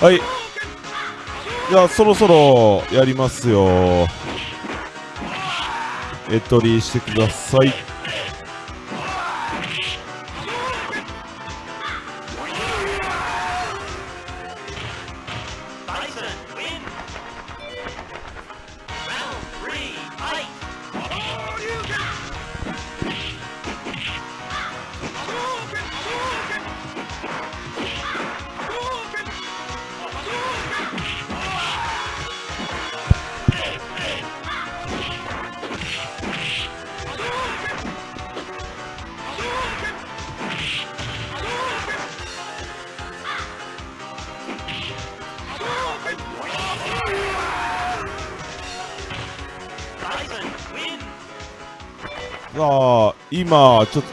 はい。じゃあそろそろやりますよ。エントリーしてください。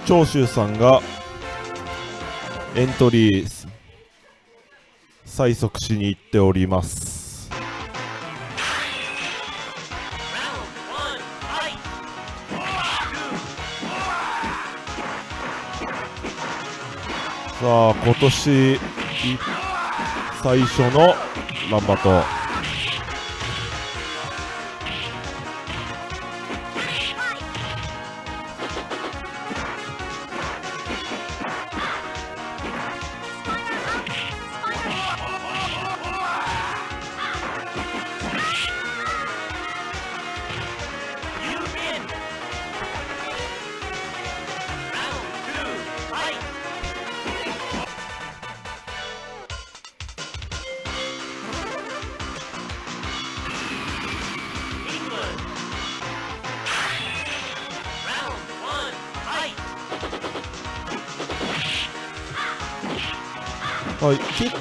長州さんがエントリー催促しに行っております。さあ今年最初のランバト。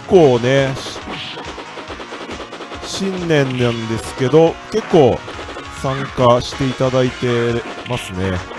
構ね、新年なんですけど、結構参加していただいてますね。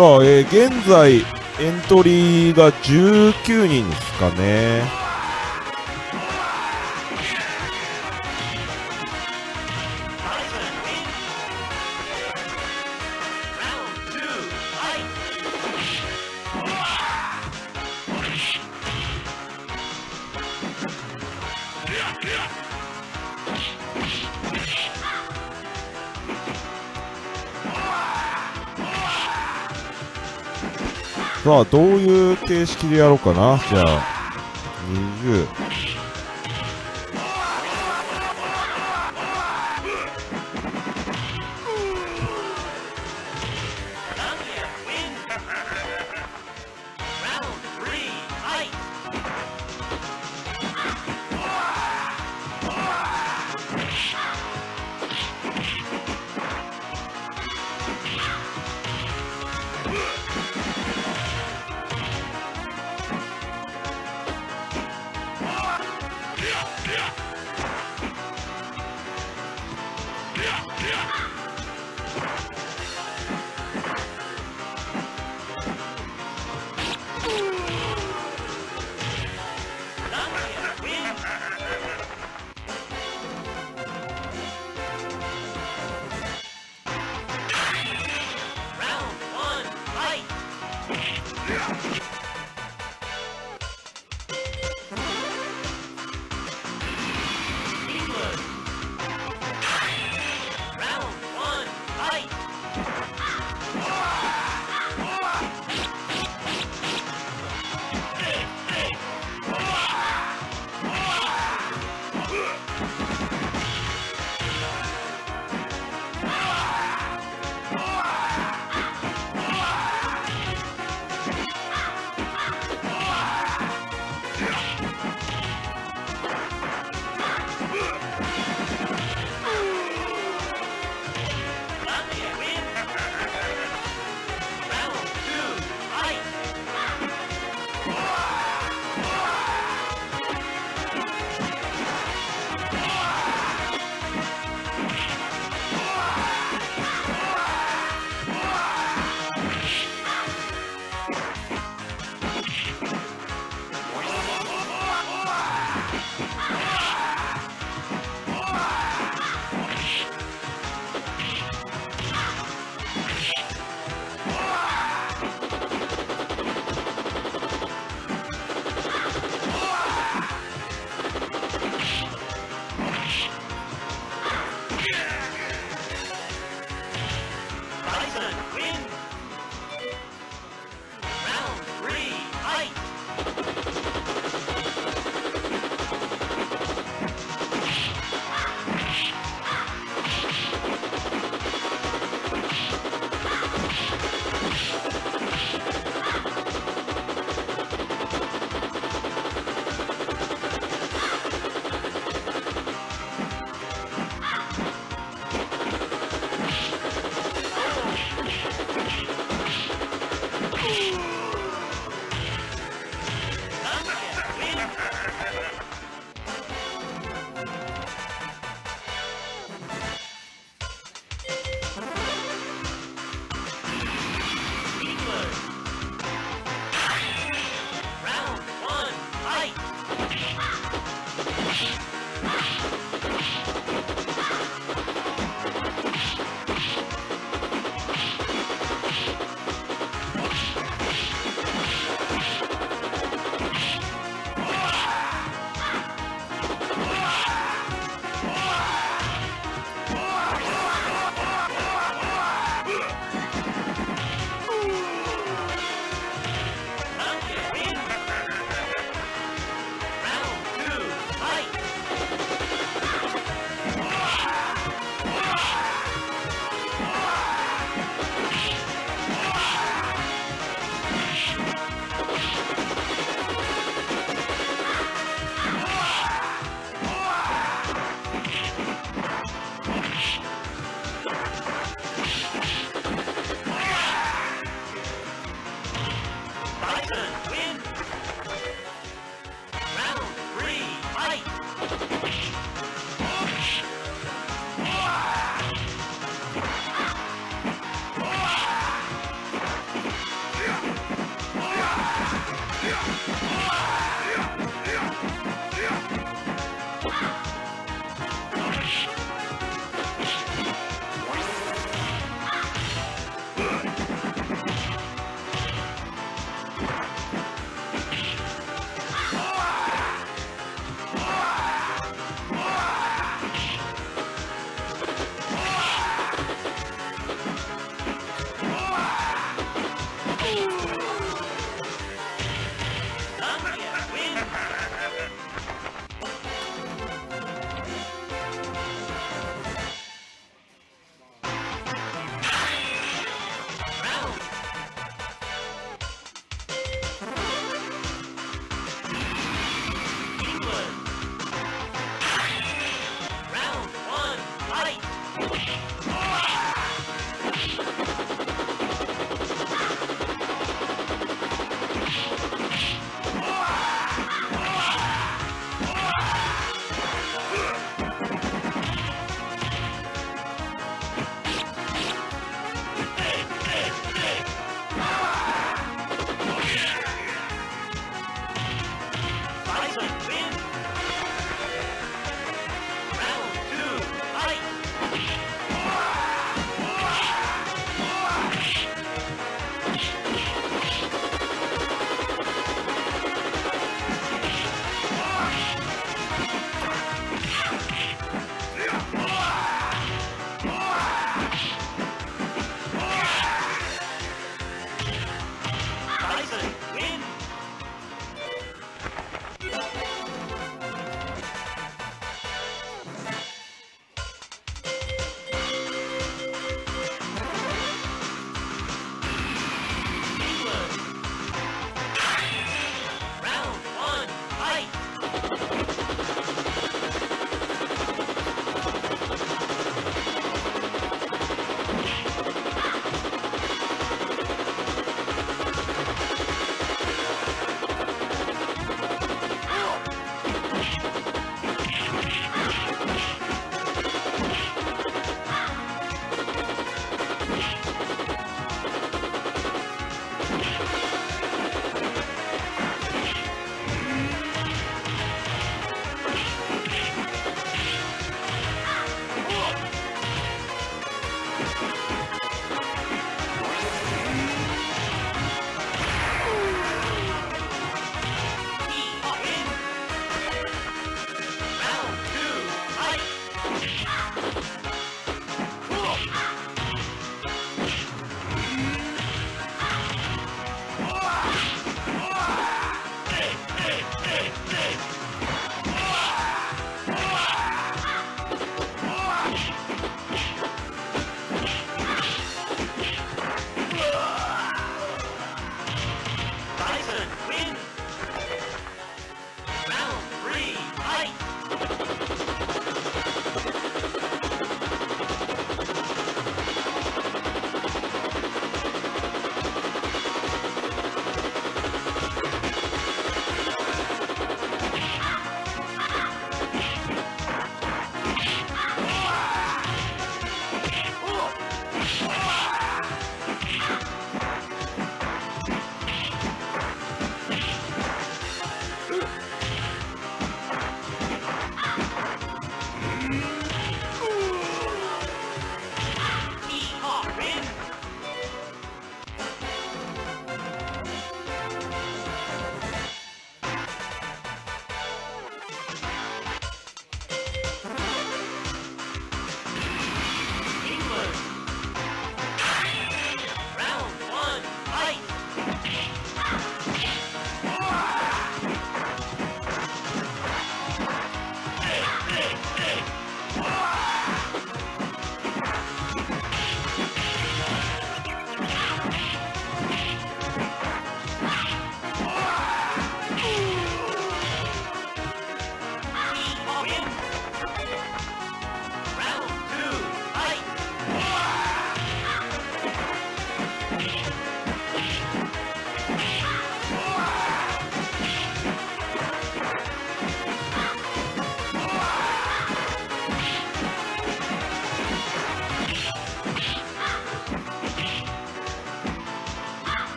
さあ、えー、現在エントリーが19人ですかね。どういう形式でやろうかな。じゃあ、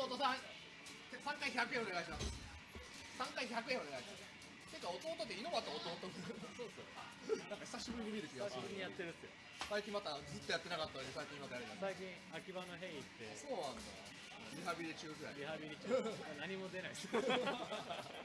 あ弟さん3回100円お願いします。3回100円お願いしますてか弟って猪俣弟そうっすよなんか久しぶりに見る気がする久しぶりにやってるっすよ。最近またずっとやってなかったのに最近またやりだした最近秋葉のヘイ行って。そうなんだリハビリ中ぐらい。リハビリ中何も出ないです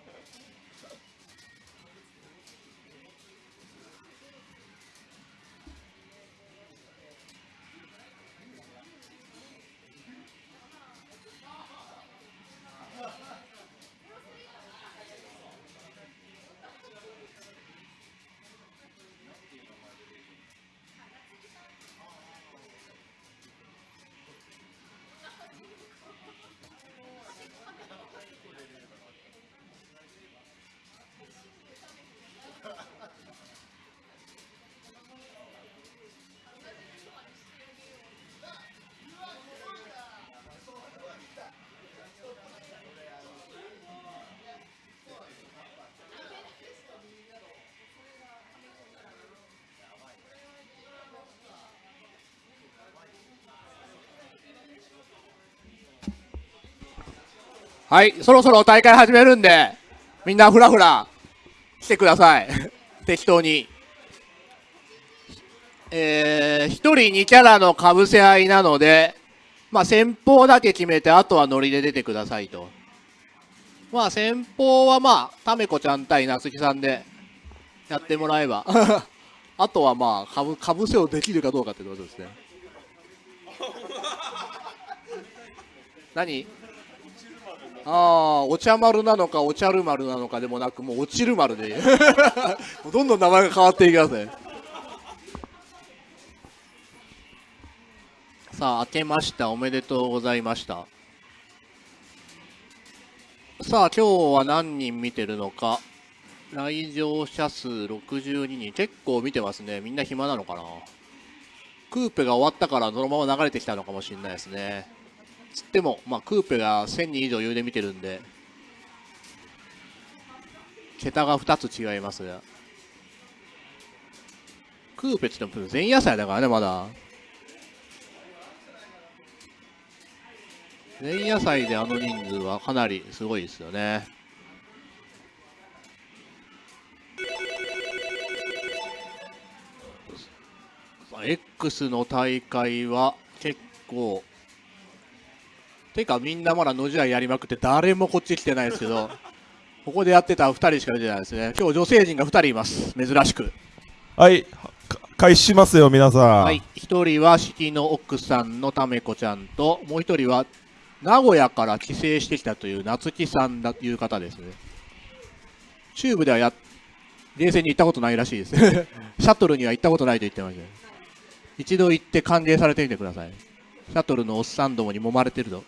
はい、そろそろ大会始めるんで、みんなふらふら来てください。適当に。えー、一人2キャラのかぶせ合いなので、まあ先方だけ決めて、あとはノリで出てくださいと。まあ先方はまあ、ためこちゃん対夏木さんでやってもらえば。あとはまあ、かぶ、かぶせをできるかどうかってことですね。何？ああ、お茶丸なのか、お茶る丸なのかでもなく、もう落ちる丸で。どんどん名前が変わっていきますね。さあ、明けました。おめでとうございました。さあ、今日は何人見てるのか。来場者数62人。結構見てますね。みんな暇なのかな。クーペが終わったからそのまま流れてきたのかもしれないですね。つっても、まあ、クーペが1000人以上余裕で見てるんで、桁が2つ違いますが。クーペって言っても前夜祭だからね、まだ。前夜祭であの人数はかなりすごいですよね。さあ X の大会は結構てかみんなまだ野試合やりまくって誰もこっち来てないですけどここでやってた2人しか出てないですね。今日女性陣が2人います。珍しく。はい、か開始しますよ、皆さん。はい。1人は式の奥さんのためこちゃんともう1人は名古屋から帰省してきたという夏木さんだという方ですね。チューブではや冷静に行ったことないらしいです。シャトルには行ったことないと言ってました。一度行って歓迎されてみてください。シャトルのおっさんどもに揉まれてると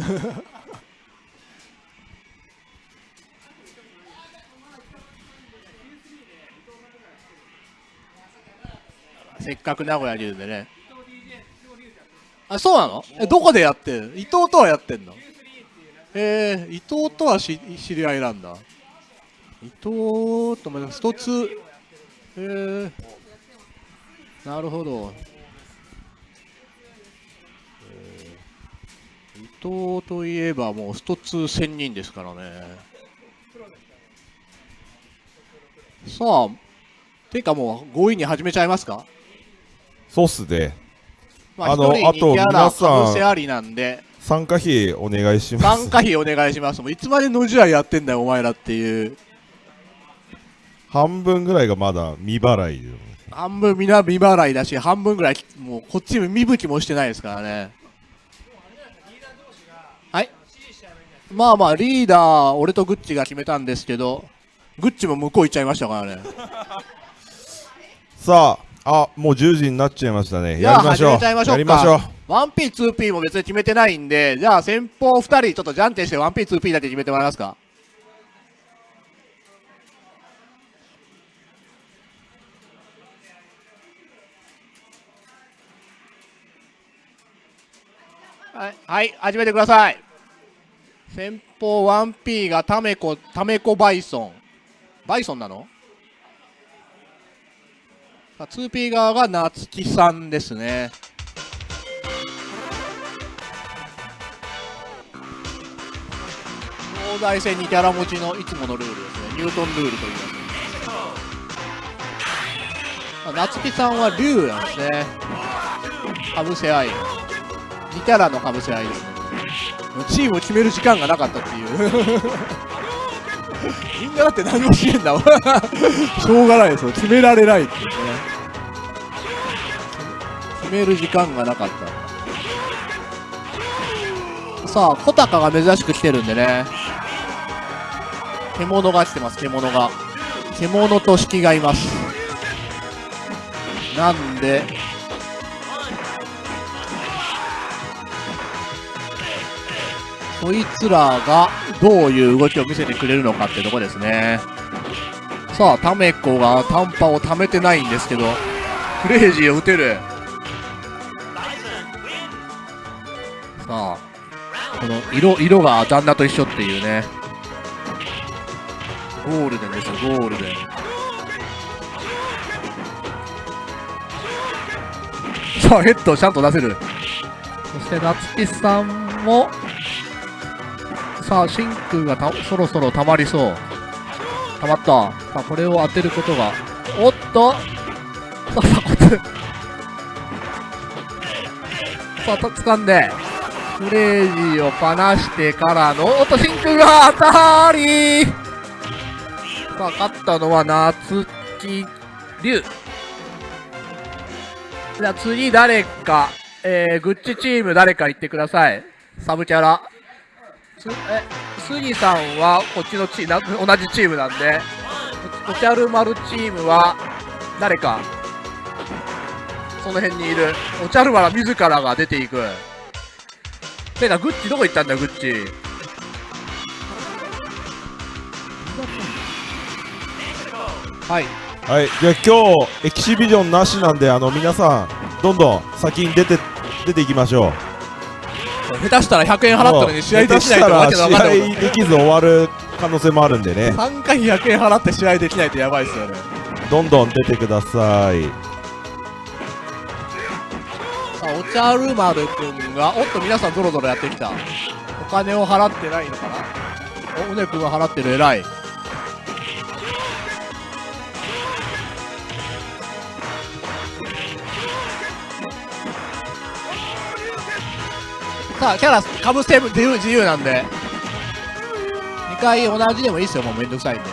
せっかく名古屋にいるんでね。あそうなの？えどこでやってる伊藤とはやってんの？えー、伊藤とはし知り合いなんだ。伊藤とまた一つえー、なるほど、ー伊藤といえばもう一つ千人ですからねさあてかもう強引に始めちゃいますか？そうっすね。まあ、あのあと皆さんかぶせありなんで参加費お願いします。参加費お願いしますもういつまで野試合やってんだよお前らっていう半分ぐらいがまだ未払いで。半分みんな未払いだし半分ぐらいもうこっち見向きもしてないですからねまあまあリーダー俺とグッチが決めたんですけどグッチも向こう行っちゃいましたからねさあ、あ、もう10時になっちゃいましたね。やりましょう。始めちゃいましょうかやりましょう。1P2P も別に決めてないんでじゃあ先方2人ちょっとじゃんけんして 1P2P だけ決めてもらえますか？はい、はい、始めてください先方 1P がタメコタメコバイソン。バイソンなの？さあ 2P 側が夏木さんですね。東西戦にキャラ持ちのいつものルールですね。ニュートンルールと言います夏木さんは竜なんですね。かぶせ合い。2キャラのかぶせ合いですね。チームを決める時間がなかったっていう。みんなだって何もしてんだもん。しょうがないですよ。決められないっていうね。決める時間がなかった。さあ小高が珍しく来てるんでね。獣が来てます獣が。獣と式がいます。なんでそいつらがどういう動きを見せてくれるのかってとこですね。さあタメコが短波を溜めてないんですけどクレイジーを打てる。さあこの色色が旦那と一緒っていうね。ゴールデンですよゴールデン。さあヘッドをちゃんと出せる。そして夏木さんもさあ真空がたそろそろ溜まりそう。溜まった。さあこれを当てることが。おっと。さあさあこれさあと掴んで。クレイジーを放してからのおっと真空が当たり。さあ勝ったのは夏木龍じゃあ次誰か、えー、グッチチーム誰か言ってください。サブキャラ。す、え、杉さんはこっちのチーム、同じチームなんで、おおちゃる丸チームは誰か、その辺にいる。おちゃる丸自らが出ていく。てか、グッチどこ行ったんだよ、グッチ。はい。はい、じゃあ今日エキシビジョンなしなんであの皆さんどんどん先に出て出ていきましょう下手したら100円払ったのに試合できないとわけのわかんないら試合できず終わる可能性もあるんでね3回100円払って試合できないとやばいっすよね。どんどん出てくださいさあ、おちゃる丸くんが、おっと皆さんゾロゾロやってきた。お金を払ってないのかな？お、うねくんは払ってる、偉い。さあ、キャラ、かぶせ自由、自由なんで。2回同じでもいいっすよ、もうめんどくさいんで。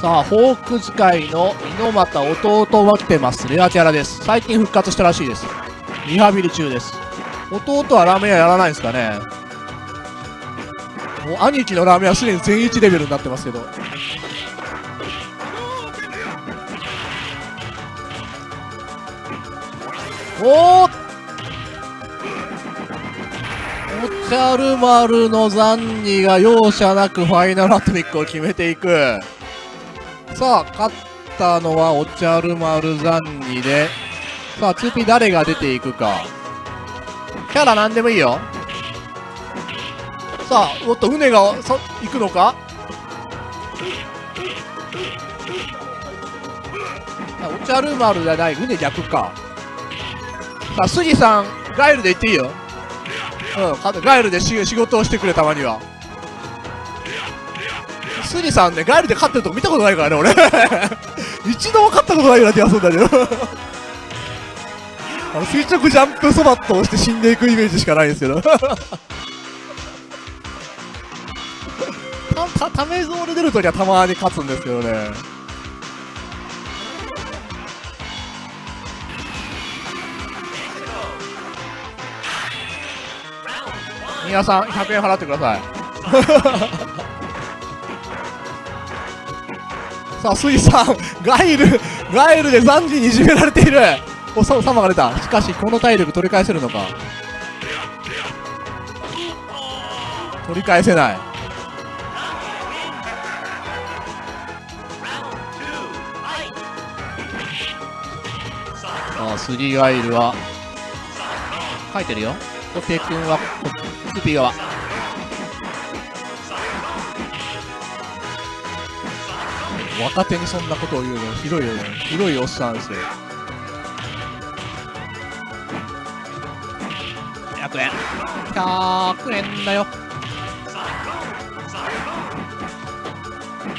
さあ、ホーク使いの猪俣弟は来てます。レアキャラです。最近復活したらしいです。リハビリ中です。弟はラーメン屋やらないんですかねもう兄貴のラーメンはすでに全一レベルになってますけど。おーおちゃる丸の残二が容赦なくファイナルアトミックを決めていく。さあ、勝ったのはおちゃる丸残二で、さあ、2P 誰が出ていくか。キャラなんでもいいよ。さあ、おっと、船が、そ、行くのか？おちゃる丸じゃない、船逆か。さあ、杉さん、ガイルで行っていいよ。うん、ガイルで仕事をしてくれ、たまには。スリさんね、ガイルで勝ってるとこ見たことないからね、俺。一度も勝ったことないような気がするんだけど。あの垂直ジャンプそばっと押して死んでいくイメージしかないんですけど。た、た、ためゾール出るときはたまに勝つんですけどね。皆さん、100円払ってください。さあ、スイさん、ガイル、ガイルで残時にいじめられている。お、さ、サマが出た。しかし、この体力取り返せるのか。取り返せない。Round two, fight! さあ、スリーガイルは、書いてるよ。コテ君は、こスピー側。若手にそんなことを言うの、ひどいよね。ひどいおっさんですよ。100円。100円だよ。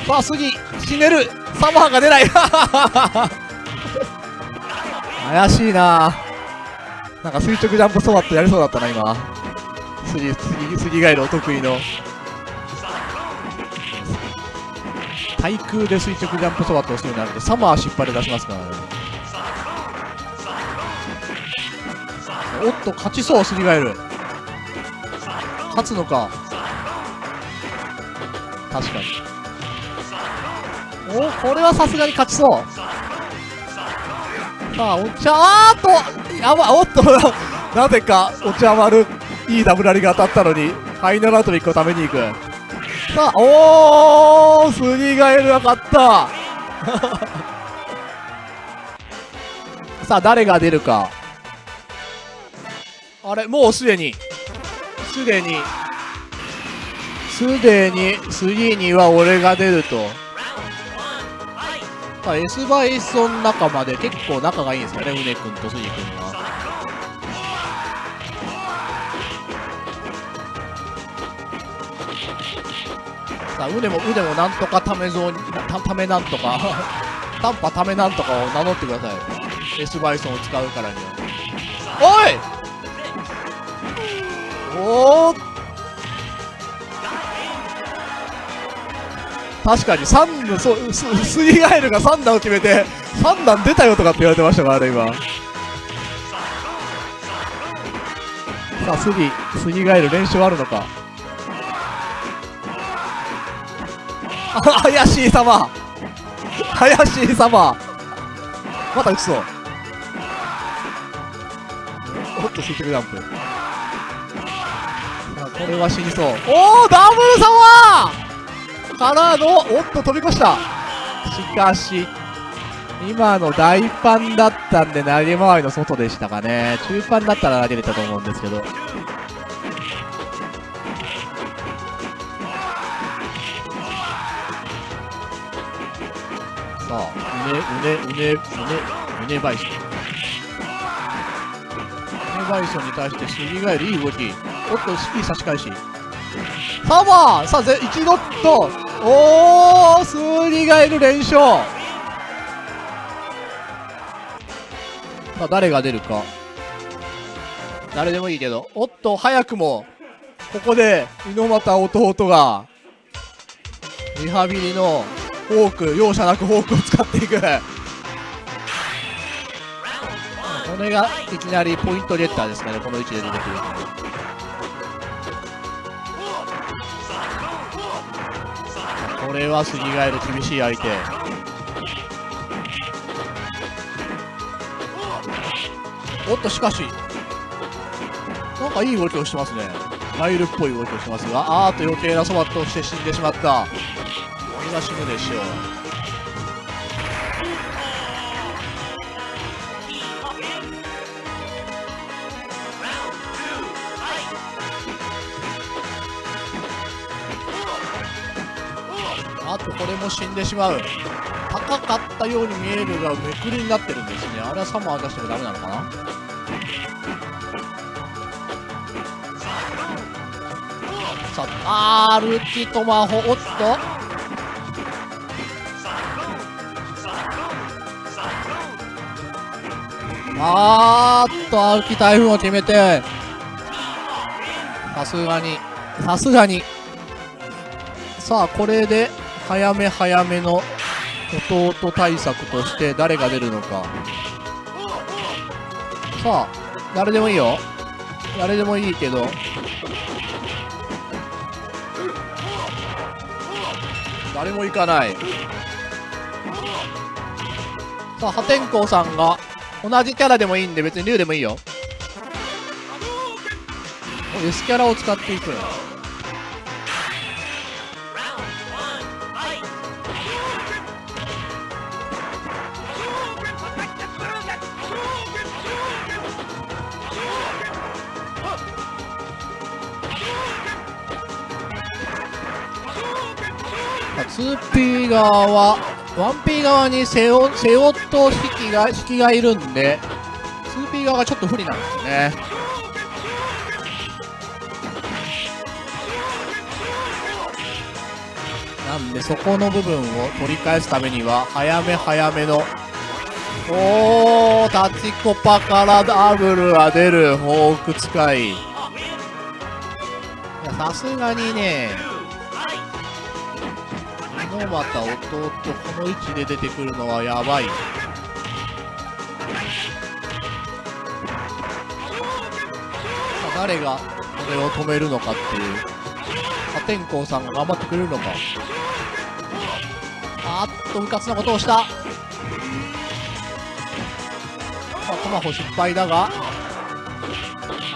さあ、次、死ねるサマーが出ない 怪しいななんか垂直ジャンプソワットやりそうだったな、今。杉、杉、杉ガイルお得意の。対空で垂直ジャンプソワットをするようになると、サマー引っ張り出しますからね。おっと、勝ちそう、杉ガイル。勝つのか。確かに。おこれはさすがに勝ちそう。さあ、お茶、あーっと、やば、おっと、なぜか、お茶丸、いいダブラリが当たったのに、ファイナルアウトミックを食べに行く。さあ、おー、スリガエルが勝った。さあ、誰が出るか。あれ、もうすでに、すでに、すでに、次には俺が出ると。さあ S バイソン仲間で結構仲がいいんですよねうね君とスギ君はさあうねもうねもなんとかためぞうたためなんとか 短波ためなんとかを名乗ってください。S バイソンを使うからには。おい!おー確かに3のそうススイガエルが3段を決めて3段出たよとかって言われてましたからね今。さあスギスギガエル練習あるのか。怪しい様。怪しい様。また打ちそう。おっとスイッチジャンプ。これは死にそう。おおダブル様。からのおっと飛び越した。しかし今の大パンだったんで投げ回りの外でしたかね。中パンだったら投げれたと思うんですけど。さあうねうねうねうねうねバイソンうねバイソンに対してスギガエルいい動きおっといい差し返しサマーさあぜ一度っとおースーリガエル連勝さあ誰が出るか誰でもいいけどおっと早くもここで猪俣弟がリハビリのフォーク容赦なくフォークを使っていく。これがいきなりポイントゲッターですかねこの位置で出てくるこれは杉ガエル厳しい相手。おっとしかし。なんかいい動きをしてますね。マイルっぽい動きをしてますがあーっと余計なそばとして死んでしまった。これが死ぬでしょう。あとこれも死んでしまう。高かったように見えるがめくりになってるんですね。あれはサマー出してもダメなのかな？さあアルティトマホおっと。あーっと歩き台風を決めてさすがにさすがに。さあこれで早め早めの弟対策として誰が出るのか。さあ誰でもいいよ。誰でもいいけど。誰も行かない。さあ破天荒さんが同じキャラでもいいんで別に竜でもいいよ。S キャラを使っていく。2P 側は。1P 側にセオセオと引きが引きがいるんで 2P 側がちょっと不利なんですね。なんでそこの部分を取り返すためには早め早めのおータチコパからダブルが出るフォーク使い。さすがにね猪俣弟この位置で出てくるのはやばい。さあ誰がこれを止めるのかっていう。破天荒さんが頑張ってくれるのか。あーっとうかつなことをした。さあトマホ失敗だが。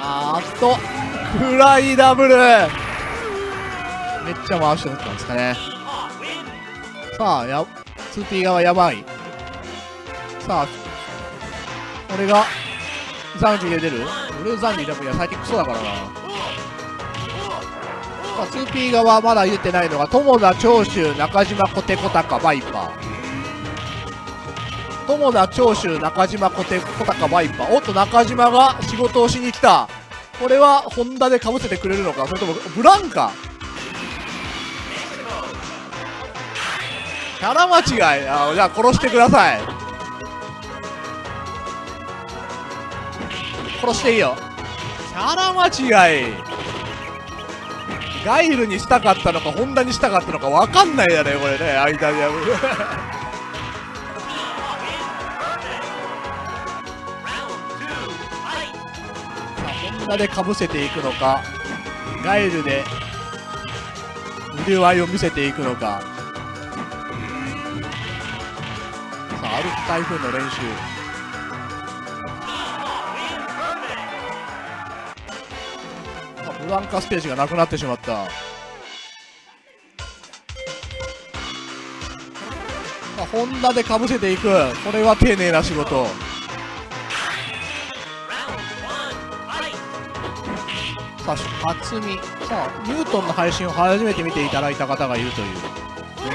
あーっとフライダブル。めっちゃ回して打ったんですかね。さあや 2P 側やばい。さあ俺がザンギで出る？俺ザンギでもいや最近クソだからな。さあ 2P 側まだ入れてないのが友田長州中島小手小高バイパー。友田長州中島小手小高バイパー。おっと中島が仕事をしに来た。これはホンダでかぶせてくれるのか？それともブランカ？キャラ間違い。あじゃあ殺してください。殺していいよ。キャラ間違い。ガイルにしたかったのかホンダにしたかったのか分かんないやねこれね。間にホンダでかぶせていくのかガイルで腕割りを見せていくのか。歩く台風の練習。ブランカステージがなくなってしまった。さあホンダでかぶせていく。これは丁寧な仕事。さあ初見。さあニュートンの配信を初めて見ていただいた方がいるという。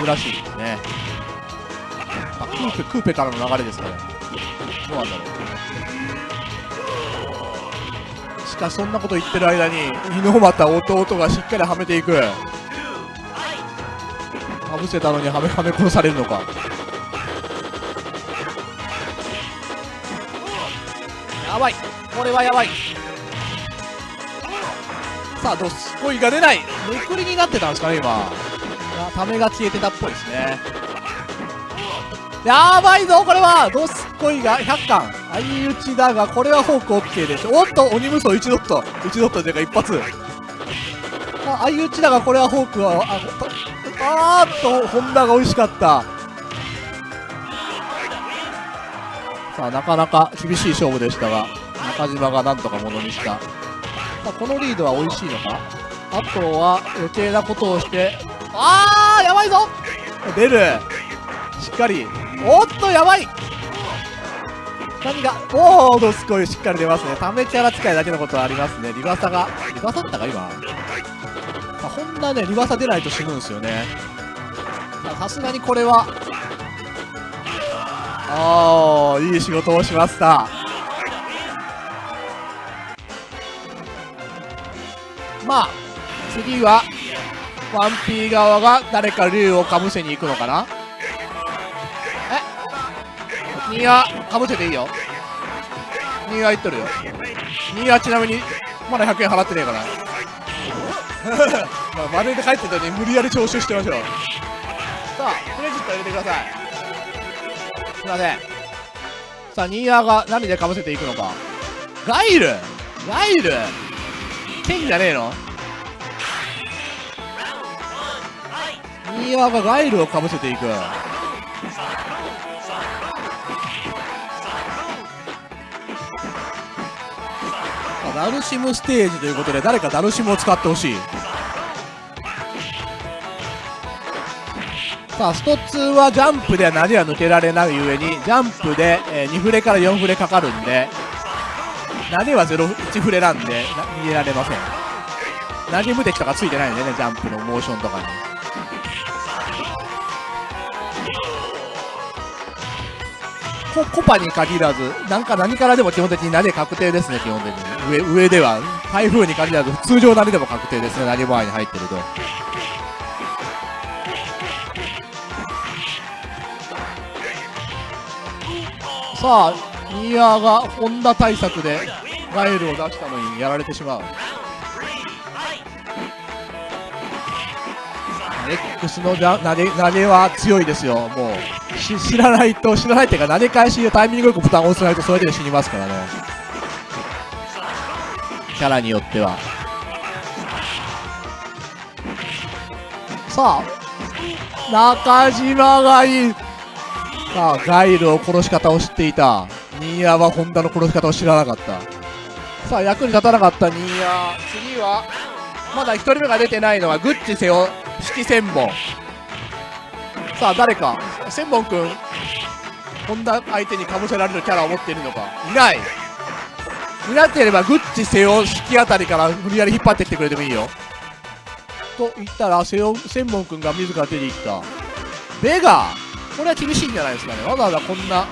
珍しいですね。あクーペクーペからの流れですかね。どうなんだろう。しかしそんなこと言ってる間に猪俣弟がしっかりはめていく。かぶせたのにはめはめ殺されるのか。やばい。これはやばい。さあどすこいが出ない。めくりになってたんですかね今。あためが消えてたっぽいですね。やばいぞこれは。どすこいが100巻相打ちだがこれはフォーク OK ですおっと鬼無双1ドット。1ドットというか一発。あ相打ちだがこれはフォークはあとあーっとホンダが美味しかった。さあなかなか厳しい勝負でしたが中島がなんとかものにした。さあこのリードは美味しいのか？あとは余計なことをして。あーやばいぞ。出る。しっかりおっとやばい。何が？おおどすこい。しっかり出ますね。ためキャラ使いだけのことはありますね。リバサがリバサったか今。あホンダねリバサ出ないと死ぬんですよね。さすがにこれは。ああいい仕事をしました。まあ次は 1P 側が誰か竜をかぶせに行くのかな。ニアかぶせていいよ。ニア言っとるよ。ニアちなみにまだ100円払ってねえから。まあ、まるで帰ってたのに無理やり徴収してましょう。さあクレジット入れてください。すいません。さあニーヤーが何でかぶせていくのか。ガイル！ガイル！剣じゃねえの？ニーヤーがガイルをかぶせていく。ダルシムステージということで誰かダルシムを使ってほしい。さあスト2はジャンプでは何は抜けられない上にジャンプで、え2フレから4フレかかるんで投げは0 1フレなんで逃げられません。投げ無敵とかついてないんでねジャンプのモーションとかに。ココパに限らずなんか何からでも基本的に投げ確定ですね基本的に。上上では。台風に限らず通常投げでも確定ですね投げ場合に入ってると。さあニーヤがホンダ対策でガエルを出したのにやられてしまう。X の投げ投げは強いですよもう。知らないと知らないっていうか投げ返しでタイミングよくボタンを押さないとそれで死にますからね。キャラによっては。さあ中島がいい。さあガイルを殺し方を知っていた。ニーヤはホンダの殺し方を知らなかった。さあ役に立たなかったニーヤ。次はまだ1人目が出てないのはグッチセオ式千本さあ誰か。千本くんホンダ相手にかぶせられるキャラを持っているのか。いない。いなければグッチセオ式あたりから無理やり引っ張ってきてくれてもいいよ。と言ったらセオ千本くんが自ら出てきた。ベガこれは厳しいんじゃないですかね。わざわざこんな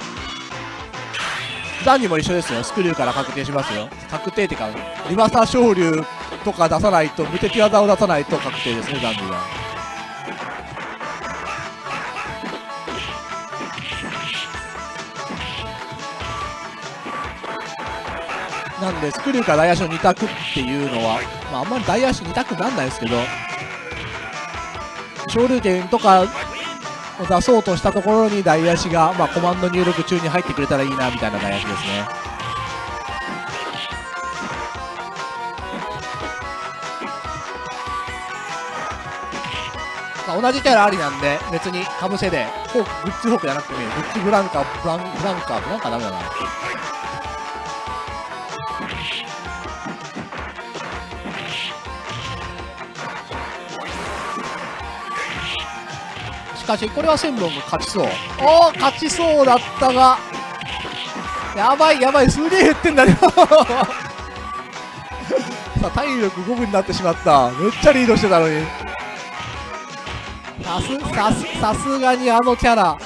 残にも一緒ですよ。スクリューから確定しますよ。確定っていうかリバサ昇竜とか出さないと無敵技を出さないと確定ですね残には。なんでスクリューから大足の2択っていうのは、まあ、あんまり大足2択なんないですけど昇竜拳とかを出そうとしたところに大足が、まあ、コマンド入力中に入ってくれたらいいなみたいな大足ですね。まあ、同じキャラありなんで別にかぶせでフォークグッズフォークじゃなくてもいい。よグッズブランカブランブランカブランカダメだな。しかしこれは千本が勝ちそう。おお勝ちそうだったが。やばいやばいすげえ減ってんだよ。さあ体力5分になってしまった。めっちゃリードしてたのに。さすさすさすがにあのキャラ。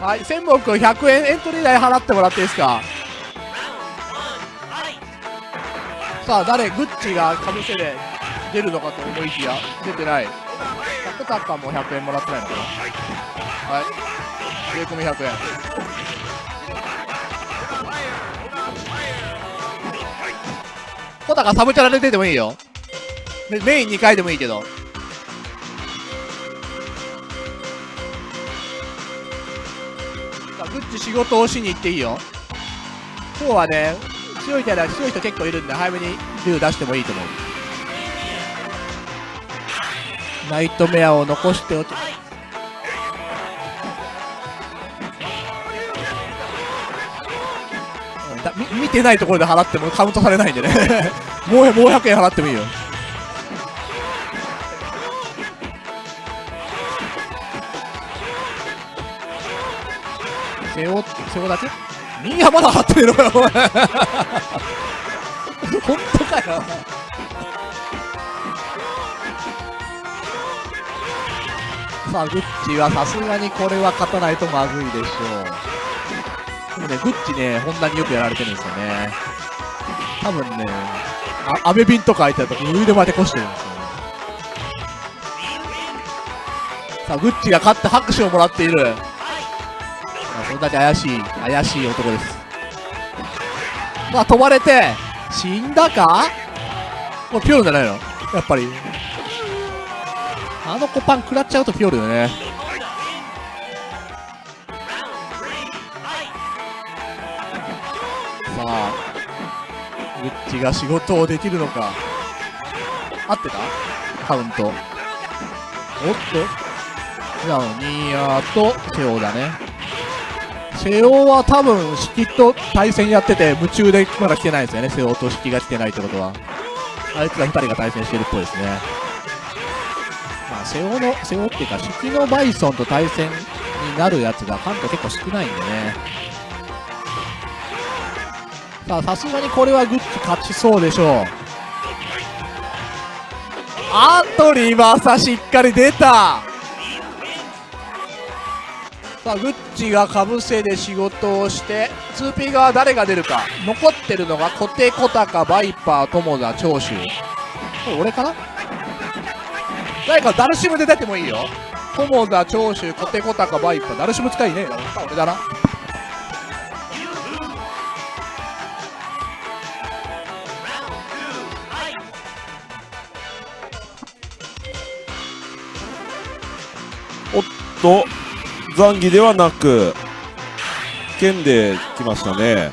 はい千本君100円エントリー代払ってもらっていいですか？さあ誰グッチがかぶせで出るのかと思いきや出てないタクタカも100円もらってないのかな。はい。税込み100円。コタカサブチャラで出てもいいよ。メイン2回でもいいけど。グッチ仕事をしに行っていいよ。今日はね強いキャラ強い人結構いるんで早めに竜出してもいいと思う。ナイトメアを残しておき見てないところで払ってもカウントされないんでね。もうもう100円払ってもいいよ。背負背負だけみんなまだ払ってるのよお前。本当かよさあグッチはさすがにこれは勝たないとまずいでしょう。でもねグッチねホンダによくやられてるんですよね。多分ねあアメビンとか相手だと腕まで越してるんですよね。さあグッチが勝って拍手をもらっている。それだけ怪しい怪しい男です。さあ飛ばれて死んだか？もうピョルじゃないの？やっぱり。あの子パン食らっちゃうとピョルよね。さあグッチが仕事をできるのか。合ってた？カウント。おっと。じゃあニーヤーとセオだね。セオは多分式と対戦やってて夢中でまだ来てないですよね。セオと式が来てないってことは。あいつら2人が対戦してるっぽいですね。あセオのセオっていうか式のバイソンと対戦になるやつが関東結構少ないんでね。さあさすがにこれはグッチ勝ちそうでしょう。あとリバーサしっかり出た。さあグッチがかぶせで仕事をして 2P 側誰が出るか。残ってるのがコテコタカバイパー友田長州。これ俺かな？誰かダルシムで出てもいいよ。友田長州コテコタカバイパダルシム使いねえ。な俺だな。おっと残儀ではなく剣で来ましたね。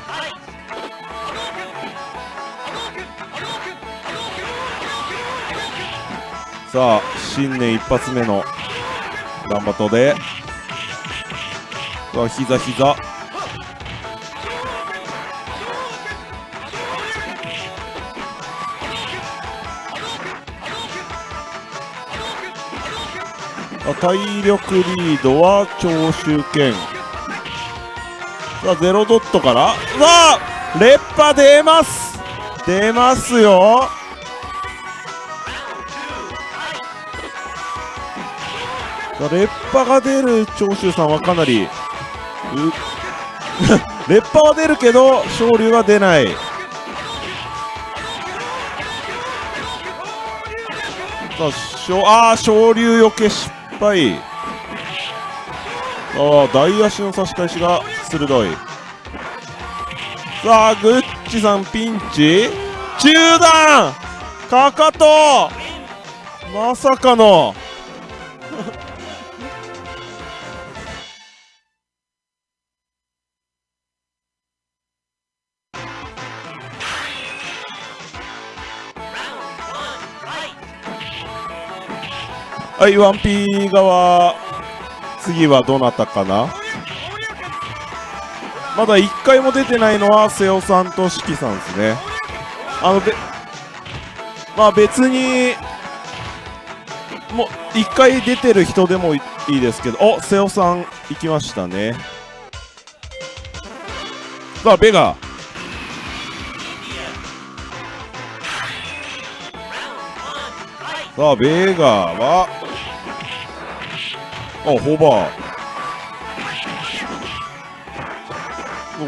さあ新年一発目のランバトでわ膝膝。体力リードは長州剣さあゼロドットから。さあレッパ出ます。出ますよ。さあレッパが出る長州さんはかなりうレッパは出るけど昇竜は出ない。さああ昇竜よけ失敗。ああ大足の差し返しが鋭い。さあグッチさんピンチ。中段!かかと!まさかのはい 1P 側。次はどなたかな？まだ1回も出てないのは瀬尾さんと四季さんですね。あのべまあ別にもう1回出てる人でもいいですけどお瀬尾さん行きましたね。さあベガ。さあベガはあホーバー。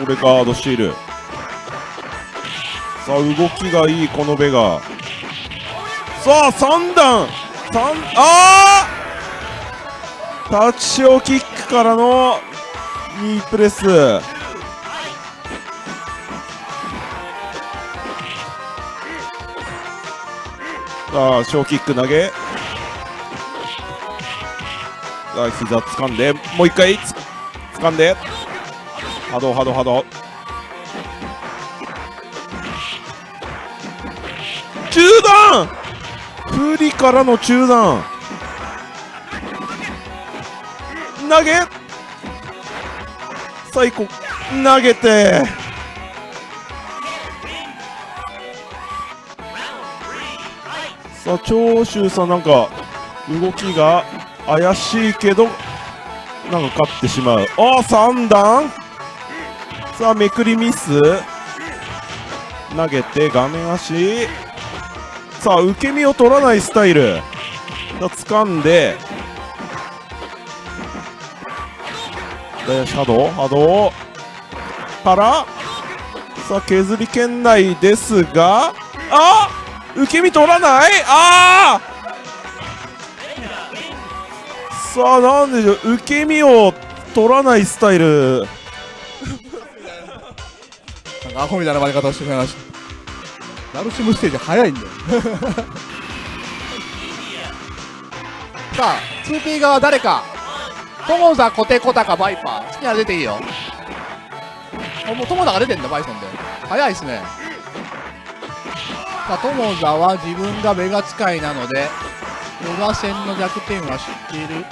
これガードしているさあ動きがいいこのベガ。さあ3段。3あータッチショーキックからのニープレス。さあショーキック投げ。あ膝掴んでもう一回つ掴んで。波動波動波動。中段！不利からの中段！投げ！最後投げて！さあ長州さんなんか動きが怪しいけどなんか勝ってしまう。あ3段？さあめくりミス。投げて画面足。さあ受け身を取らないスタイル。さあ掴んで。でシャドウ波動。からさあ削り圏内ですが。あ受け身取らない？ああさあなんでしょう。受け身を取らないスタイル。なんかアホみたいな負け方をしてしまいました。ダルシムステージ早いんだよ さあ 2P 側誰か。友田コテコタかバイパー。好きなら出ていいよ。あもう友田が出てんだバイソンで。早いっすね。さあ友田は自分がベガ使いなのでベガ戦の弱点は知っている。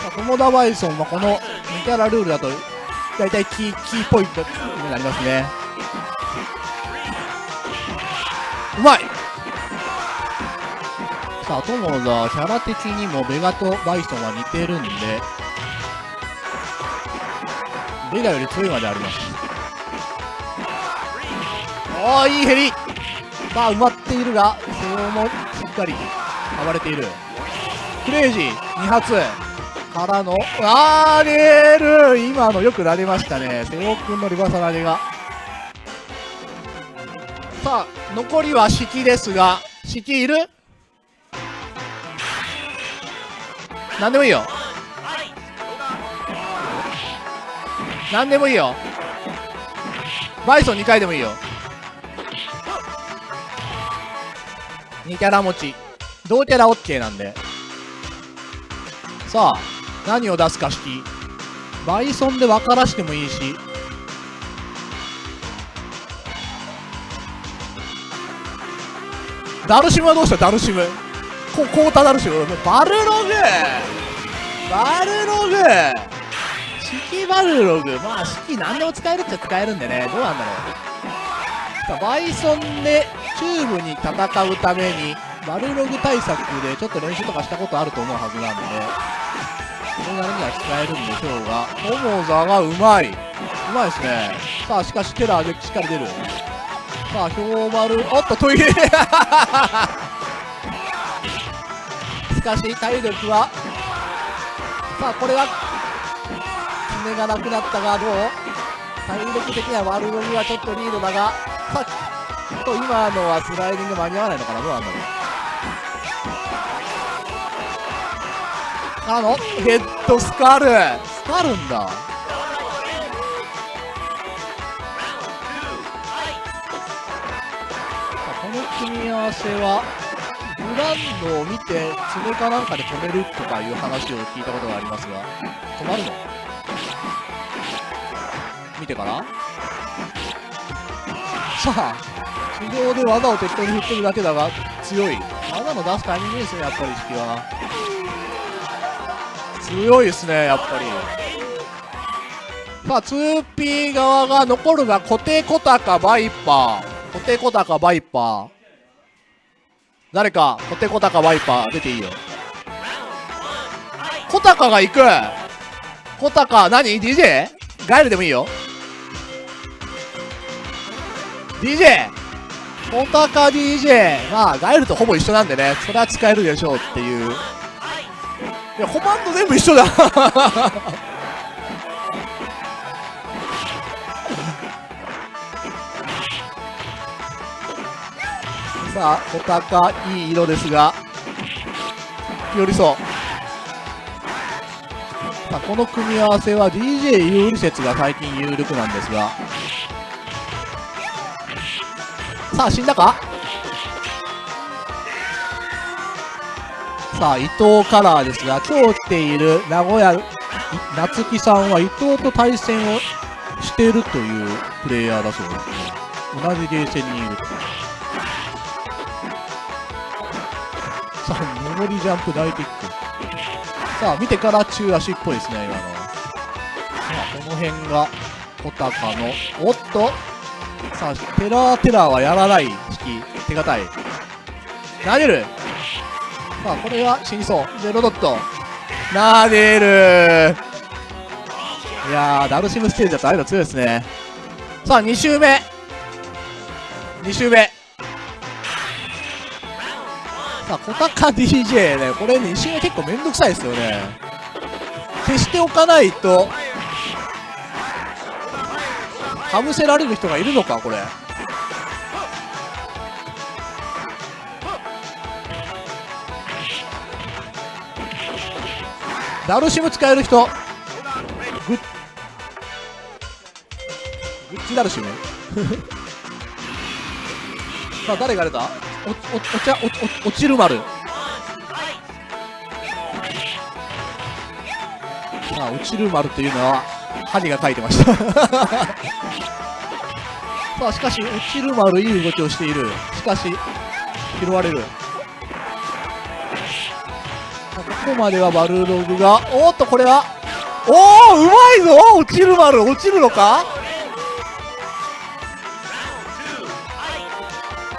さあ友田バイソンはこの2キャラルールだと大体キーキーポイントになりますね。うまい。さあ友田キャラ的にもベガとバイソンは似てるんでベガより強いまであります。おーいいヘリさあ埋まっているが瀬尾もしっかり暴れている。クレイジー2発。からのあーレール今のよくなりましたね。瀬尾君のリバーサル投げが。さあ残りは式ですが式いる？何でもいいよ。何でもいいよ。バイソン2回でもいいよ。2キャラ持ち。同キャラ OK なんで。さあ何を出すか式。バイソンで分からしてもいいし。ダルシムはどうした？ダルシム。こコータダルシム。バルログ。バルログ。式バルログ。まあ式何でも使えるっちゃ使えるんでね。どうなんだろう。バイソンでチューブに戦うためにバルログ対策でちょっと練習とかしたことあると思うはずなんでそれなりには使えるんでしょうが友座がうまい。うまいですね。さあしかしテラーでしっかり出る。さあ氷丸おっとトイレ。しかし体力はさあこれは爪がなくなったがどう？体力的には悪ログはちょっとリードだがさあと今のはスライディング間に合わないのかなどうなんだろうからのヘッドスカル。スカるんだ。この組み合わせはグランドを見て爪かなんかで止めるとかいう話を聞いたことがありますが止まるの？見てから？さあ地上で技を適当に振ってるだけだが強い。技の出すタイミングですねやっぱり式は。強いですねやっぱり。さあ 2P 側が残るが固定小高バイパー。固定小高バイパー。誰か固定小高バイパー出ていいよ。小高が行く。小高何？DJ? ガエルでもいいよ。DJ 小高 DJ まあガエルとほぼ一緒なんでねそれは使えるでしょうっていう。いやコマンド全部一緒だ。さあ小高いい色ですが。寄りそう。さあこの組み合わせは DJ 有利説が最近有力なんですが。さあ死んだか？さあ伊藤カラーですが今日来ている名古屋夏木さんは伊藤と対戦をしているというプレイヤーだそうですね。同じゲーセンにいると。さあ上りジャンプ大キック。さあ見てから中足っぽいですね今の。さあこの辺が小高のおっと。さあテラーテラーはやらない引き手堅い。投げる。さあこれは死にそう。ゼロドット。投げる。いやーダルシムステージだとああいうの強いですね。さあ2周目。2周目。さあ小高 DJ ねこれ2周目結構めんどくさいですよね。消しておかないと。かぶせられる人がいるのかこれ。ダルシム使える人。グッグッチダルシム。さあ誰が出た？おおお茶おお落ちる丸。さあ落ちる丸というのは針が書いてました。さあしかし落ちる丸いい動きをしている。しかし拾われる。ここまではバルログがおっとこれはおおうまいぞ！落ちる丸落ちるのか？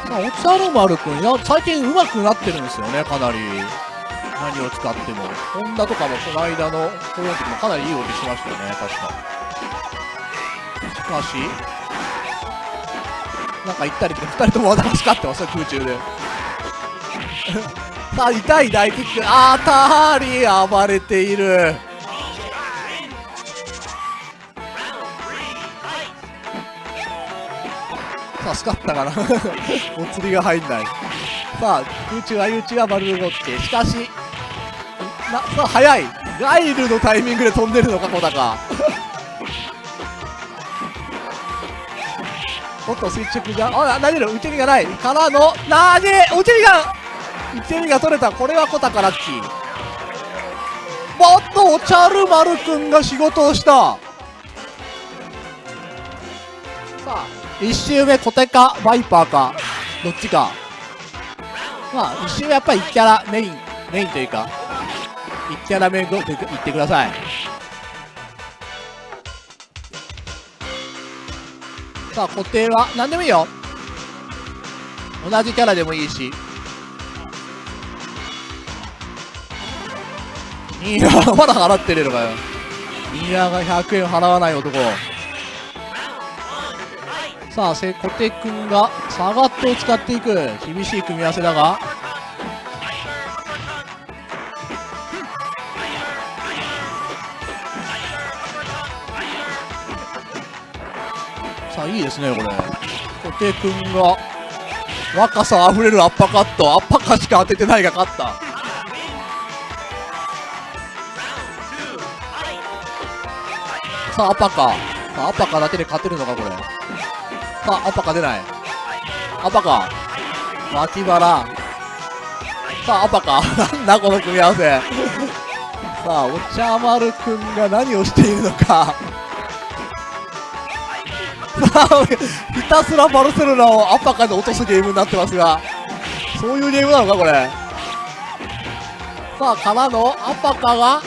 さあお茶の丸くんいや最近上手くなってるんですよねかなり。何を使っても。ホンダとかもこの間のこの時もかなりいい動きしましたよね。確か。しかしなんか行ったり来て2人とも技が光ってますよ空中で。さあ痛い大キック。あたり暴れている。さあスカったかな。お釣りが入んない。さあ空中相打ちがバルルゴッケしかしなさあ速い。ガイルのタイミングで飛んでるのか小高。おっと垂直があ投げる。受け身がない。からの投げ受け身が受け身が取れた。これは小高ラッキー。おっとおちゃる丸くんが仕事をした。さあ1周目小手かバイパーかどっちか。まあ1周目やっぱり1キャラメインメインというか。1キャラ目ごと言ってください。さあ固定は何でもいいよ。同じキャラでもいいし。いやまだ払ってるのかよ。いやが100円払わない男。さあせ小手くんがサガットを使っていく。厳しい組み合わせだが。いいですねこれ。小手君が若さあふれるアッパーカット。アッパーカしか当ててないが勝った。さあアッパーカ。さあアッパカだけで勝てるのかこれ。さあアッパーカ出ない。アッパーカ。脇腹。さあアッパーカ。なんだこの組み合わせ。さあお茶丸くんが何をしているのか。ひたすらバルセロナをアッパーカで落とすゲームになってますがそういうゲームなのかこれ。さあからのアッパーカが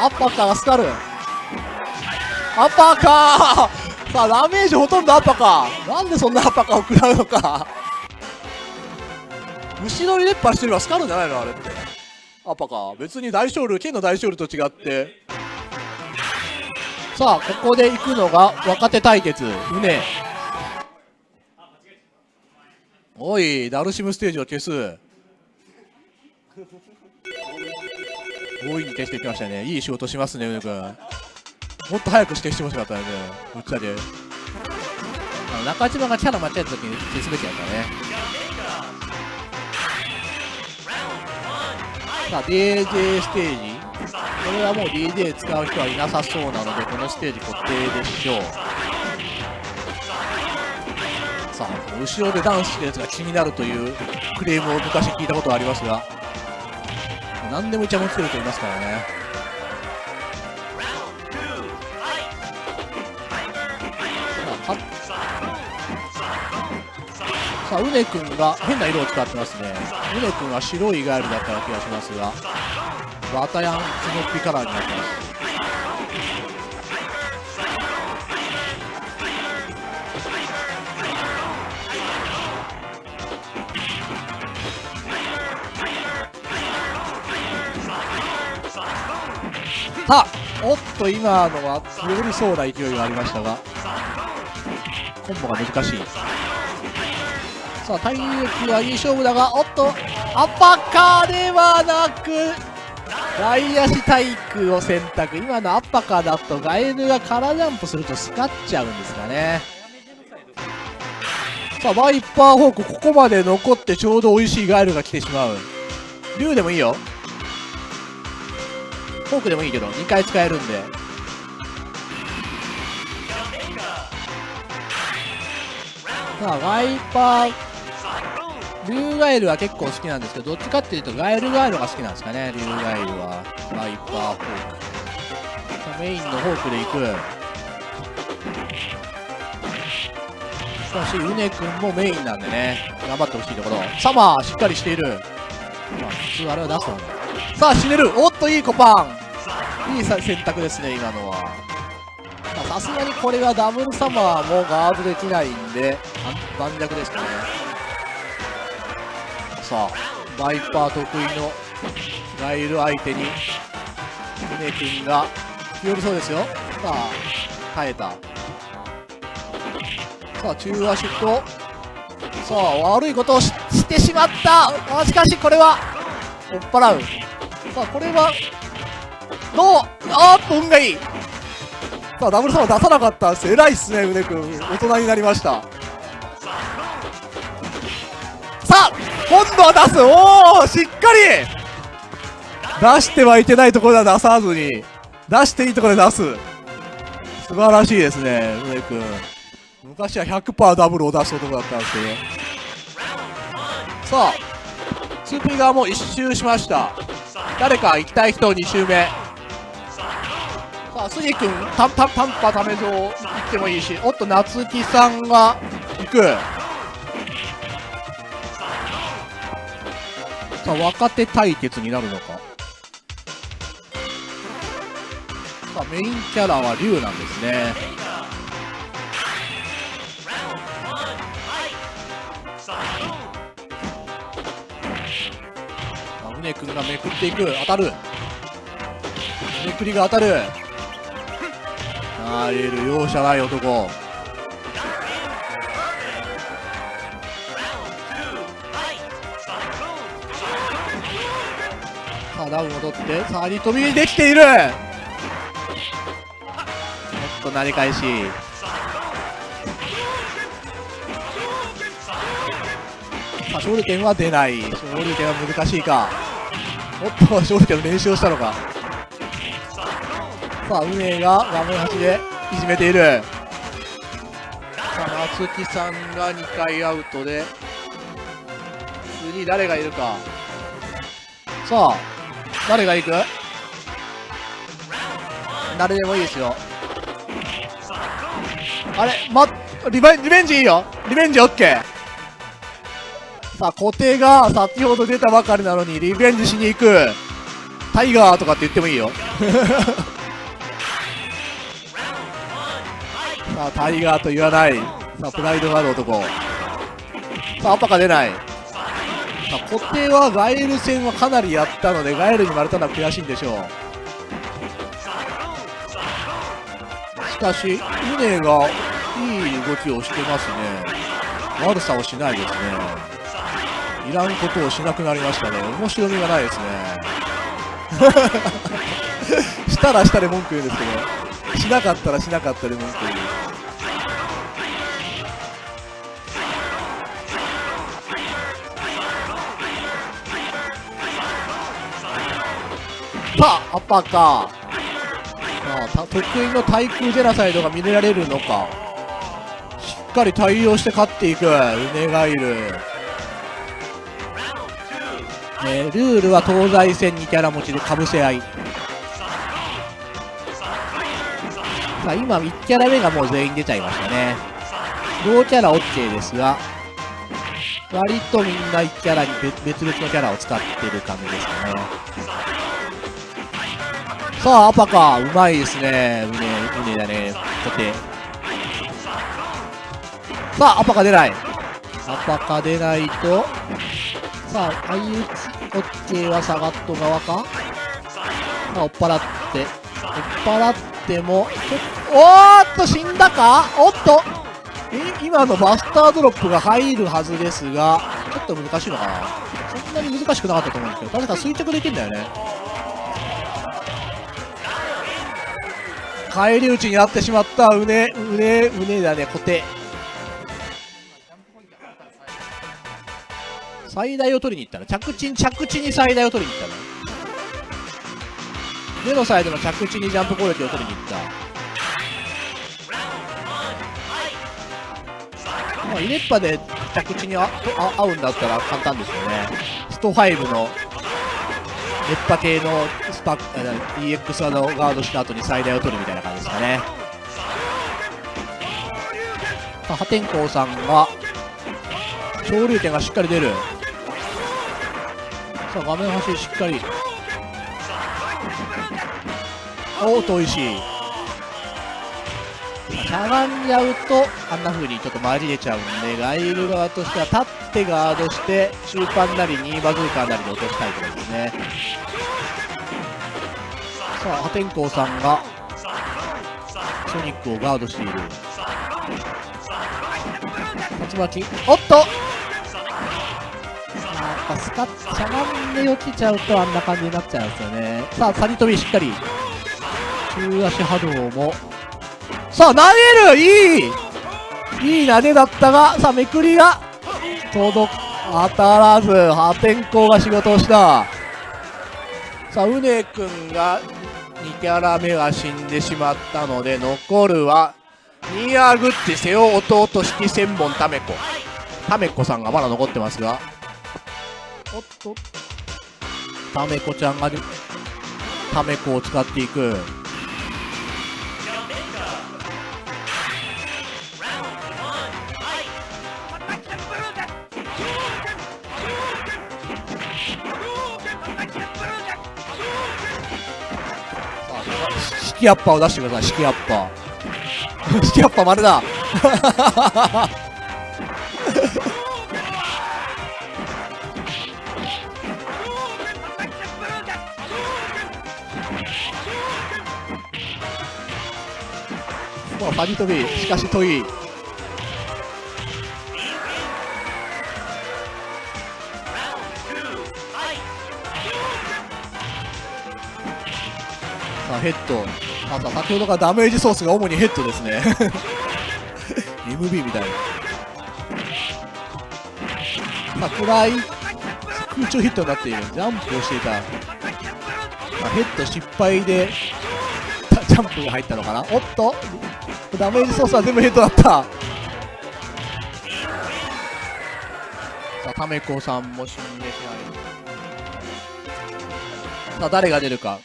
アッパーカがスカル。アッパーカー。さあダメージほとんどアッパーカー。なんでそんなアッパーカーを食らうのか。後ろに熱波してればスカルじゃないのあれって。アッパーカー。別に大勝利剣の大勝利と違って。さあここで行くのが若手対決。うね。おいダルシムステージを消す。強引に消していきましたね。いい仕事しますねうねくん。もっと早く消してほしかったよねぶっちゃけ。あの中島がキャラ間違えた時に消すべきだったね。さあ DJ ステージこれはもう DJ 使う人はいなさそうなのでこのステージ固定でしょう。さあ後ろでダンスしてるやつが気になるというクレームを昔聞いたことがありますが何でもイチャモンつけると言いますからね。さあかさあ、うねくんが変な色を使ってますね。うねくんは白いガエルだったような気がしますが、バタヤンスノピカラーになってます。さあ、おっと今のは強りそうな勢いがありましたが、コンボが難しい。さあ、体力はいい勝負だが、おっと、アッパカーではなく、外足体育を選択。今のアッパカーだと、ガエルがカラジャンプするとスカっちゃうんですかね。さあ、ワイパーフォーク、ここまで残ってちょうど美味しいガエルが来てしまう。竜でもいいよ。フォークでもいいけど、2回使えるんで。さあ、ワイパー、竜ガエルは結構好きなんですけど、どっちかっていうとガエルガエルが好きなんですかね、竜ガエルは。ワイパーフォーク。さあメインのフォークでいく。しかし、うねくんもメインなんでね、頑張ってほしいところ。サマー、しっかりしている。まあ、普通あれは出すもんね。さあ、死ねるおっと、いいコパンいい選択ですね、今のは。さすがにこれはダブルサマーもガードできないんで、盤石ですかね。さあ、バイパー得意のガイル相手に、ムネ君が寄りそうですよ。さあ、耐えた。さあ、中足と、さあ、悪いことをししてしまったあしかし、これは、追っ払う。さあ、これは、どうあーっと、運がいいさあ、ダブルサマー出さなかったんです。偉いっすね、うね君。大人になりました。さあ、今度は出すおおしっかり出してはいけないところでは出さずに、出していいところで出す。素晴らしいですね、うね君。昔は100%ダブルを出す男だったんですけど。さあ、スーピー側も一周しました。誰か行きたい人2周目。さあ、杉君、たんたんたんぱためぞ行ってもいいし、おっと、夏木さんが行く。さあ、若手対決になるのか。さあ、メインキャラは龍なんですね。さあ、宗君がめくっていく。当たる。めくりが当たる。ありえる容赦ない男ダウンってさあリ飛びできている。ちょっと投げ返し。さあ勝利点は出ない。勝利点は難しいか。おっと勝利点の練習をしたのか。さあ運営が画面端でいじめている。さあ松木さんが2回アウトで次誰がいるか。さあ誰が行く？誰でもいいですよ。あれまリベンリベンジいいよ。リベンジ OK さあ固定が先ほど出たばかりなのにリベンジしに行く。タイガーとかって言ってもいいよ。さあタイガーと言わない。さあプライドがある男。さあアッパが出ないさあ固定はガエル戦はかなりやったのでガエルに割れたのは悔しいんでしょうしかし、ウネがいい動きをしてますね。悪さをしないですね。いらんことをしなくなりましたね。面白みがないですね。したらしたで文句言うんですけど、しなかったらしなかったで文句言う。さあ、アッパーか。さあ得意の対空ジェラサイドが見れられるのか。しっかり対応して勝っていく。ウネガイル、えルールは東西戦2キャラ持ちでかぶせ合い。さあ今1キャラ目がもう全員出ちゃいましたね。同キャラ OK ですが割とみんな1キャラに別々のキャラを使ってる感じですかね。さあ、アパか。うまいですね。うね、うねだね。固定。さあ、アパか出ない。アパか出ないと。さあ、相打ち、オッケーはサガット側かさあ、追っ払って。追っ払っても、おっと、死んだか？おっとえ、今のバスタードロップが入るはずですが、ちょっと難しいのかなそんなに難しくなかったと思うんですけど、確か垂直できるんだよね。返り討ちになってしまった。うねうねうねだね固定最大を取りに行ったら着地に着地に最大を取りに行ったら目のサイドの着地にジャンプ攻撃を取りに行った。まあ、イネッパで着地にあ合うんだったら簡単ですよね。スト5の熱波系のスパッ EX 技をガードした後に最大を取るみたいな感じですかね。まあ破天荒さんが昇竜拳がしっかり出る。さあ画面端しっかり。おお遠いしい。しゃがんじゃうとあんな風にちょっと回り出ちゃうんでガイル側としては立ってガードして中盤なり2バズーカーなりで落としたいところですね。さあ破天荒さんがソニックをガードしている。竜巻。おっと！ぱスカッしゃがんで落ちちゃうとあんな感じになっちゃうんですよね。さあサニ飛びしっかり。中足波動もさあ投げるいい。いい投げだったがさあめくりが。届当たらず破天荒が仕事をした。さあうねくんが2キャラ目は死んでしまったので残るはニアグッチ瀬尾弟式千本タメコタメコさんがまだ残ってますが。おっと。タメコちゃんがタメコを使っていく。シキアッパーを出してください、シキアッパー。シキアッパー丸だ。もうファニ飛び、しかし遠い。さあヘッドあと先ほどからダメージソースが主にヘッドですね。MB みたいな。暗い空中ヒットになっている。ジャンプをしていた、まあヘッド失敗でジャンプが入ったのかな。おっと。ダメージソースは全部ヘッドだった。さあタメコさんも死んでしまい。さあ誰が出るか。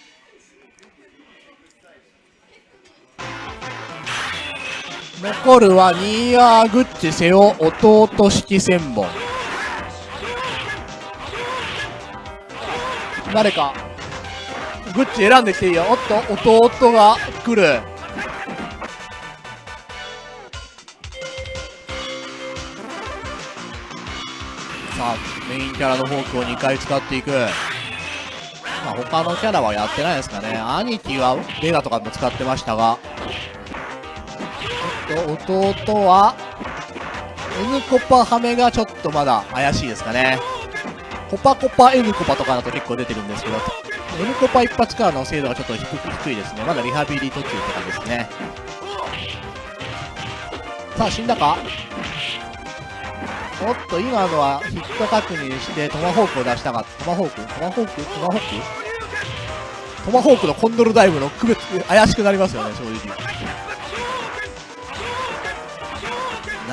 残るはニーヤーグッチ瀬尾弟式千本誰かグッチ選んできていいよ。おっと弟が来る。さあメインキャラのフォークを2回使っていく。まあ他のキャラはやってないですかね。兄貴はベガとかも使ってましたが。と弟は N コパハメがちょっとまだ怪しいですかね。コパコパ N コパとかだと結構出てるんですけど N コパ一発からの精度がちょっと低低いですね。まだリハビリ途中とかですね。さあ死んだか？おっと今のはヒット確認してトマホークを出したかった。トマホーク？トマホーク？トマホーク？トマホークのコンドルダイブの区別怪しくなりますよね正直。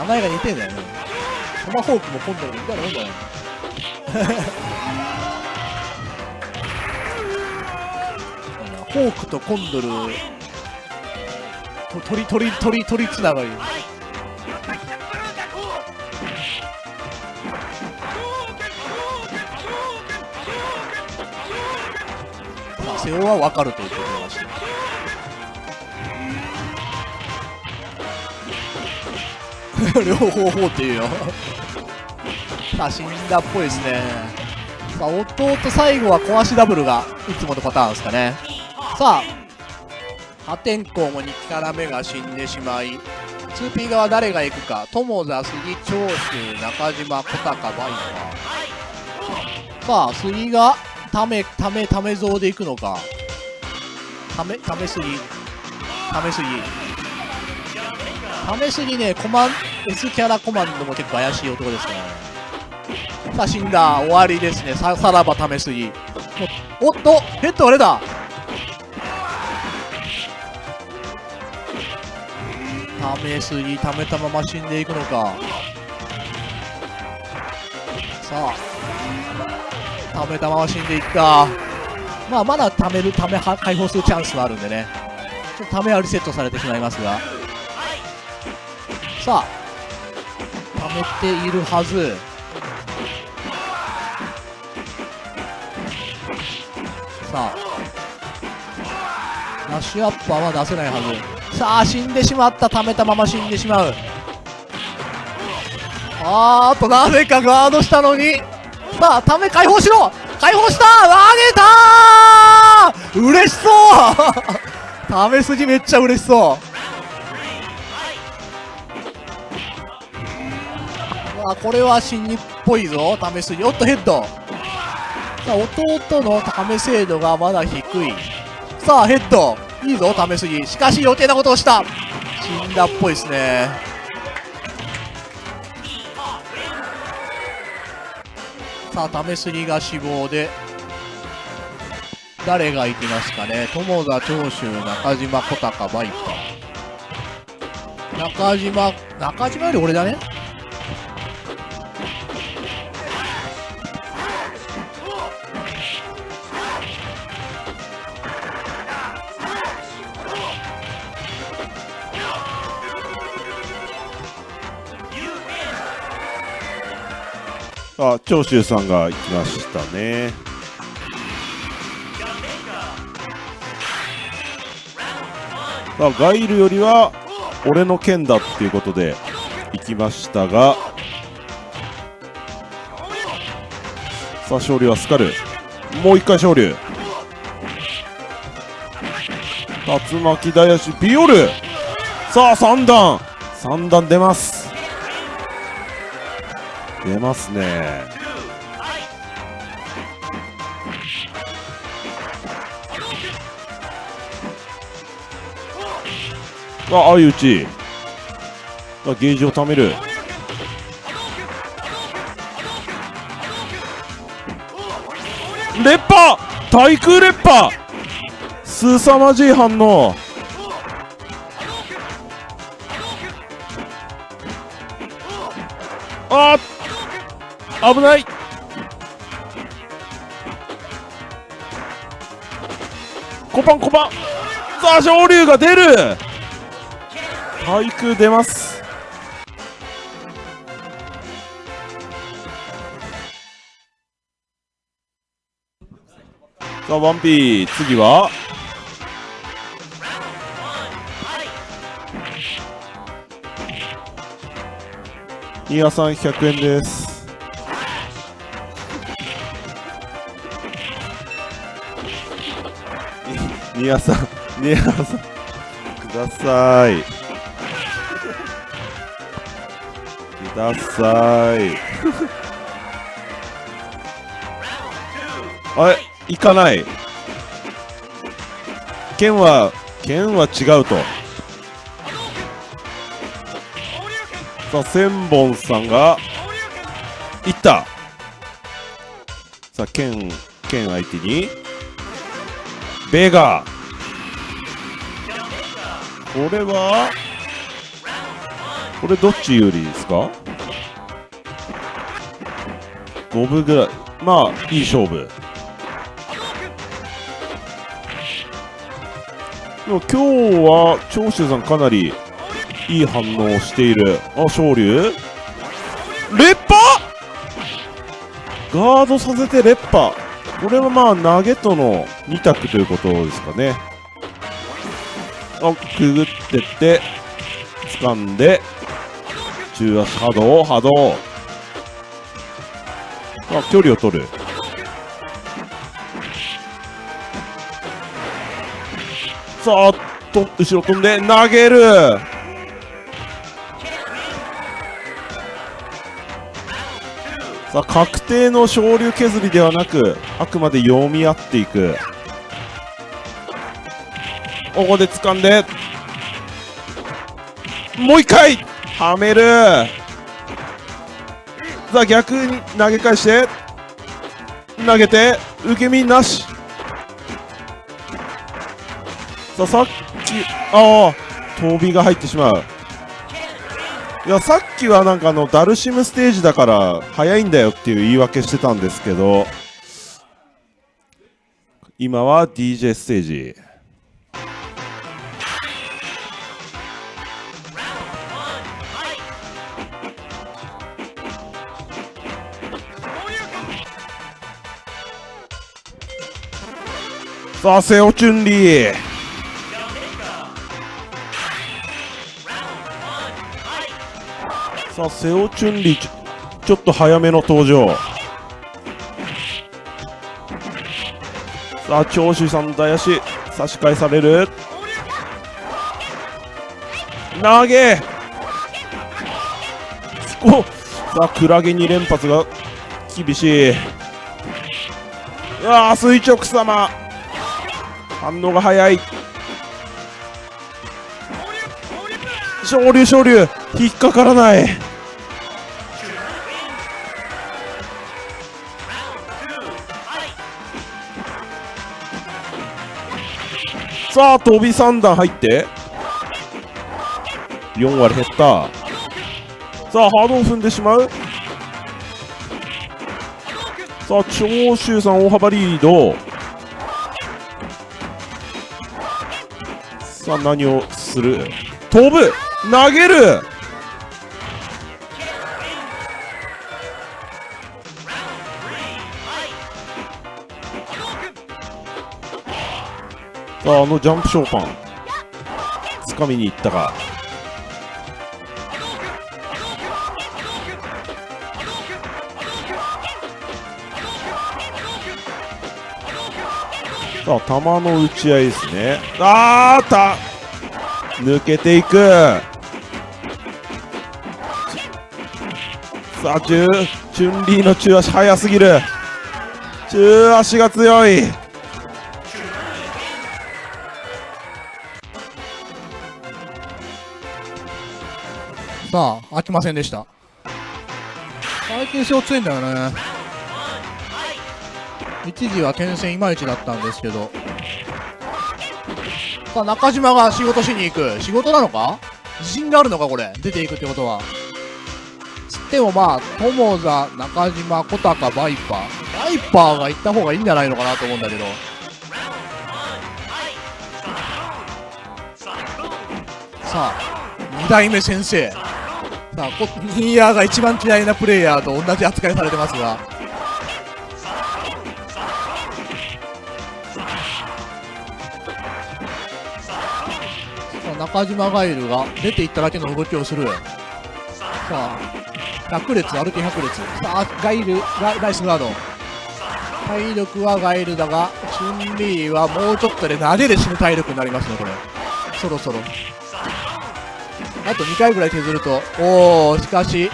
名前が似てんだよね。トマホークもコンドルも似たらいいんだよ。ホークとコンドルと鳥鳥鳥鳥つながり。まあ瀬尾は分かるということらし 両方法っていうよ。さあ死んだっぽいですね。さあ弟最後は壊しダブルがいつものパターンですかね。さあ破天荒も2キャラ目が死んでしまい 2P 側誰が行くか。友田杉長州中島小高バイパー。さあ杉がためためため像で行くのか。ためためすぎ。ためすぎ。ためすぎねコマン S キャラコマンドも結構怪しい男ですね。さあ死んだ終わりですね。ささらばためすぎおっとヘッドあれだ。ためすぎためたまま死んでいくのか。さあためたまま死んでいったまあまだためるため解放するチャンスはあるんでね。ちょっとためはリセットされてしまいますが。さあ溜めているはず。さあラッシュアッパーは出せないはず。さあ死んでしまった。溜めたまま死んでしまう。あーっとなぜかガードしたのに。さあため解放しろ。解放した。投げたー。嬉しそう。ため筋めっちゃ嬉しそう。あこれは新日っぽいぞ。試すにおっとヘッド。さあ弟の試精度がまだ低い。さあヘッド。いいぞ試すぎ。しかし余計なことをした。死んだっぽいですね。さあ試すぎが死亡で誰が行きますかね。友田長州中島小高バイパー中島中島より俺だね。あ長州さんが行きましたね。さあガイルよりは俺の剣だっていうことで行きましたが。さあ勝利はスカル。もう一回勝利。竜巻大足ビオル。さあ3段。3段出ます。出ますね。あ相打ち。あゲージを貯める。レッパー対空レッパー凄まじい反応。危ない。コパンコパン。さあ昇竜が出る。対空出ます。さあワンピー次は？ニアさん100円ですニアさんニアさんください。ください。あれ行かない。剣は剣は違うと。さあ千本さんがいった。さあ剣剣相手にベガこれは？これどっち有利ですか？五分ぐらい。まあいい勝負。でも今日は長州さんかなりいい反応をしている。あ昇竜烈波ガードさせて烈波これはまあ投げとの2択ということですかね。あくぐってって掴んで中足波動波動。あ距離を取る。さあと後ろ飛んで投げる。さあ確定の昇竜削りではなくあくまで読み合っていく。ここで掴んで。もう一回。はめる。さあ逆に投げ返して。投げて。受け身なし。さあさっきああ飛びが入ってしまう。いやさっきはなんかあのダルシムステージだから早いんだよっていう言い訳してたんですけど。今は DJ ステージ。さあセオチュンリー。さあセオチュンリーちょちょっと早めの登場。さあ長州さん大足差し返される。投げ。おさあクラゲ2連発が厳しい。うわ垂直様。反応が早い。昇竜昇竜引っかからない。さあ飛び3段入って。4割減った。さあハードを踏んでしまう。さあ長州さん大幅リード。さあ何をする？飛ぶ。投げる。さああのジャンプショーパン掴みに行ったかさあ球の打ち合いですね。あーた。抜けていく。さあチュチュンリーの中足速すぎる。中足が強い。さあ飽きませんでした。最近強いんだよね。一時は剣戦いまいちだったんですけど。さあ中島が仕事しに行く。仕事なのか？自信があるのかこれ？出ていくってことは。つってもまあ友座中島小高バイパー。バイパーが行った方がいいんじゃないのかなと思うんだけど。さあ2代目先生。さあニーヤーが一番嫌いなプレイヤーと同じ扱いされてますが。中島ガイルが出ていっただけの動きをする。さあ100列歩き100列。さあガイルがナイスガード。体力はガイルだがチュンリーはもうちょっとで投げで死ぬ体力になりますねこれ。そろそろ。あと2回ぐらい削るとおおしかし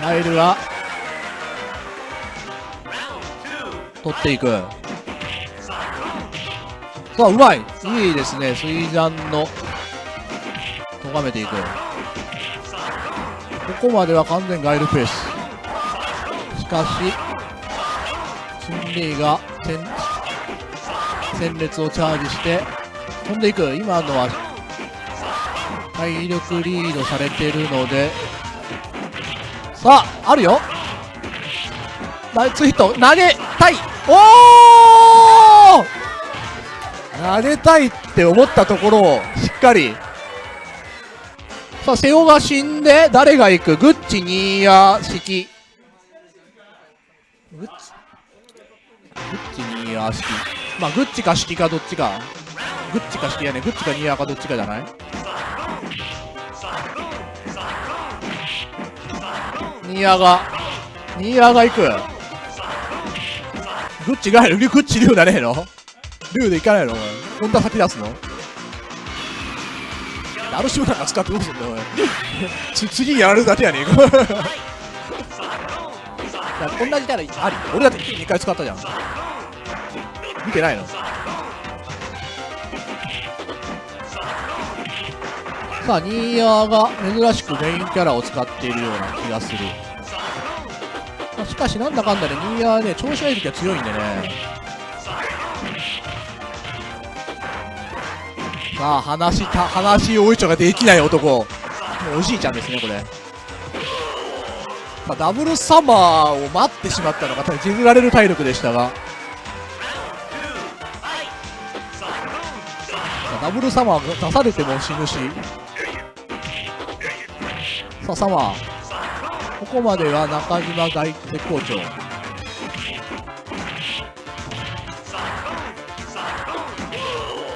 ガイルが取っていく。さあうまい。いいですね。水山の咎めていく。ここまでは完全ガイルペース。しかしチンリーが戦戦列をチャージして飛んでいく。今のは体力リードされてるので。さああるよ。ナイツヒット。投げたい。おお投げたいって思ったところをしっかりさあ瀬尾が死んで誰が行く？グッチニーヤ式。グッチ？グッチニーヤ式。まあグッチか式かどっちか。グッチか式やね。グッチかニーヤかどっちかじゃない？ニーヤが。ニーヤが行く？グッチが入るグッチ竜だねえの？竜で行かないの？お前。こんな先出すの？ダルシムなんか使ってどうすんだお次やるだけやねえかいや同じキャラあり俺だって2回使ったじゃん見てないのさあニーヤーが珍しくメインキャラを使っているような気がするしかしなんだかんだでニーヤーね調子がいい時は強いんでねさあ話た話大いちょができない男。おじいちゃんですねこれ。まあ、ダブルサマーを待ってしまったのが多分削られる体力でしたが。まあダブルサマー出されても死ぬし。さあサマー。ここまでは中島大絶好調。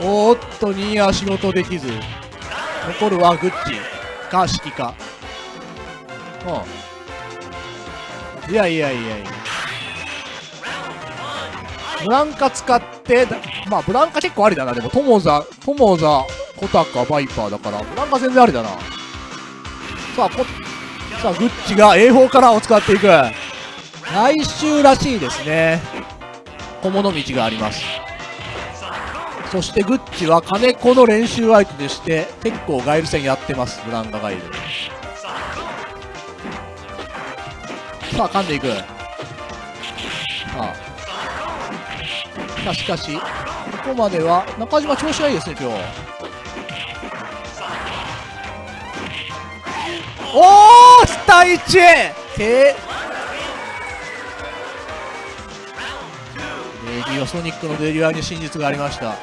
おっとニーヤ仕事できず。残るはグッチ。か式か。うんいやいやいやいや。ブランカ使ってまあブランカ結構ありだな。でもトモザトモザコタカバイパーだから。ブランカ全然ありだな。さあこさあグッチが A4 カラーを使っていく。来週らしいですね。小物道があります。そしてグッチは金子の練習相手でして結構ガイル戦やってます。ブランカガイル。さあ噛んでいく。さあ。しかしここまでは中島調子がいいですね今日。おお下1てィオソニックのデリュアに真実がありました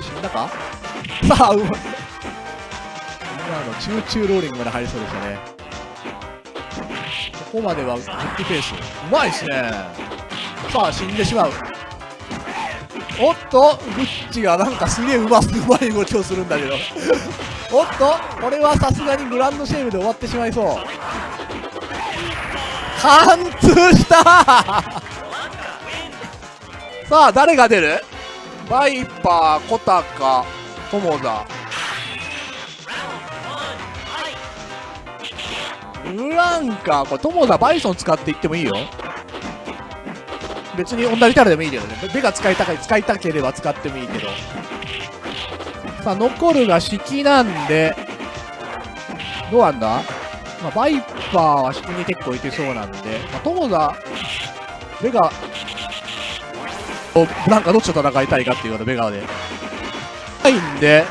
死んだかさあうまい今のチューチューローリングまで入りそうでしたねここまではグッドペースうまいっすねさあ死んでしまうおっとグッチがなんかすげえうますうまい動きをするんだけどおっとこれはさすがにグランドシェールで終わってしまいそう貫通したさあ誰が出る？バイパー、コタカ、トモザブランカこれトモザバイソン使っていってもいいよ。別に同じキャラでもいいけどね。ベが使いたか使いたければ使ってもいいけど。さあ残るが式なんでどうなんだ、まあ、バイパーは式に結構いけそうなんで、まあ、トモザベガブランカどっちと戦いたいかっていうようなベガーで。はいんで。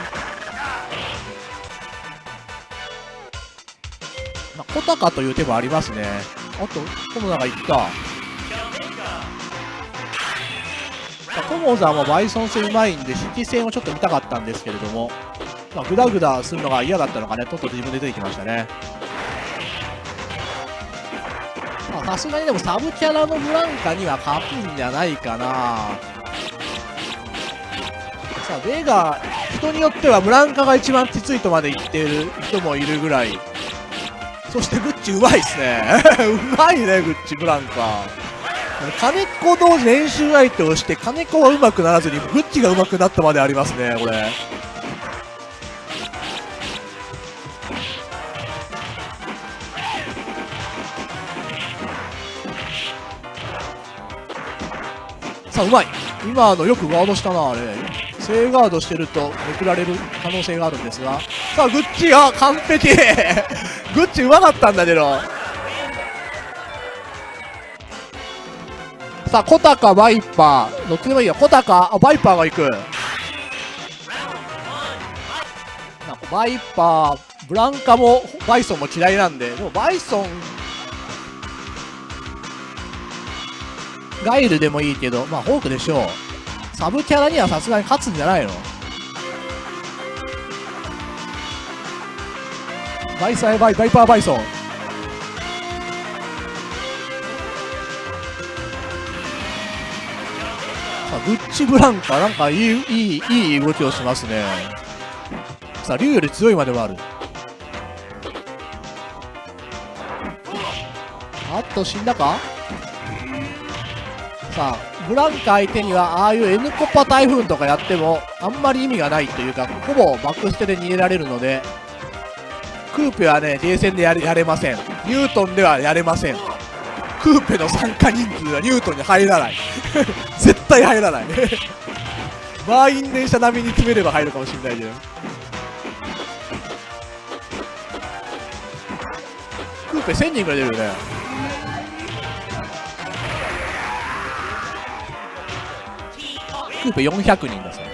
まあ、コタカという手もありますね。あとコモザがいった。さあコモザもバイソン戦うまいんで引き戦をちょっと見たかったんですけれども。まあ、グダグダするのが嫌だったのかねとっとと自分で出てきましたね。さすがにでもサブキャラのブランカには勝つんじゃないかな。さあベガ人によってはブランカが一番きついとまで言ってる人もいるぐらい。そしてグッチうまいっすね。うまいねグッチブランカ。金子同士練習相手をして金子はうまくならずにグッチがうまくなったまでありますねこれ。さあうまい。今のよくガードしたなあれ。正ガードしてるとめくられる可能性があるんですが。さあグッチが完璧。グッチうま かったんだけど。さあコタかバイパー。どっちでもいいよ。コタかあバイパーが行く。バイパーブランカもバイソンも嫌いなんで。でもバイソンガイルでもいいけど、まあ、ホークでしょう。サブキャラにはさすがに勝つんじゃないの？バイサイバイ、バイパーバイソン。さあ、グッチブランカ、なんかいい、いい、いい動きをしますね。さあ、竜より強いまではある。あっと、死んだか？さあブランカ相手にはああいう N コパ台風とかやってもあんまり意味がないというかほぼバックステで逃げられるのでクーペはねゲーセンでやれやれません。ニュートンではやれません。クーペの参加人数はニュートンに入らない。絶対入らない。満員電車並みに詰めれば入るかもしれないけど。クーペ1000人ぐらい出るよね。クーペ400人だそう。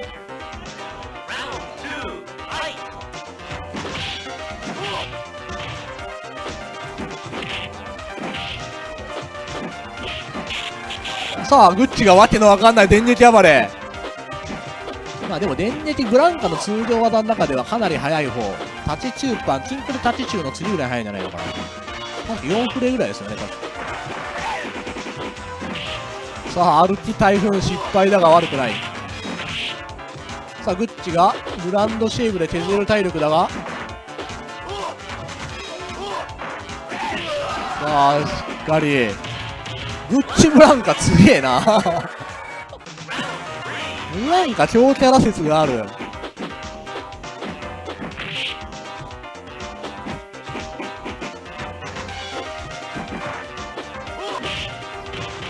さあグッチがわけのわかんない電撃暴れ。まあでも電撃ブランカの通常技の中ではかなり速い方。タチチューパンキンクルタチチューの次ぐらい速いんじゃないのかな。なんか4フレぐらいですよね確か。さあ、歩き台風失敗だが悪くない。さあ、グッチがグランドシェイブで削れる体力だが。さあ、しっかり。グッチブランカすげえな。ブランカ超キャラ説がある。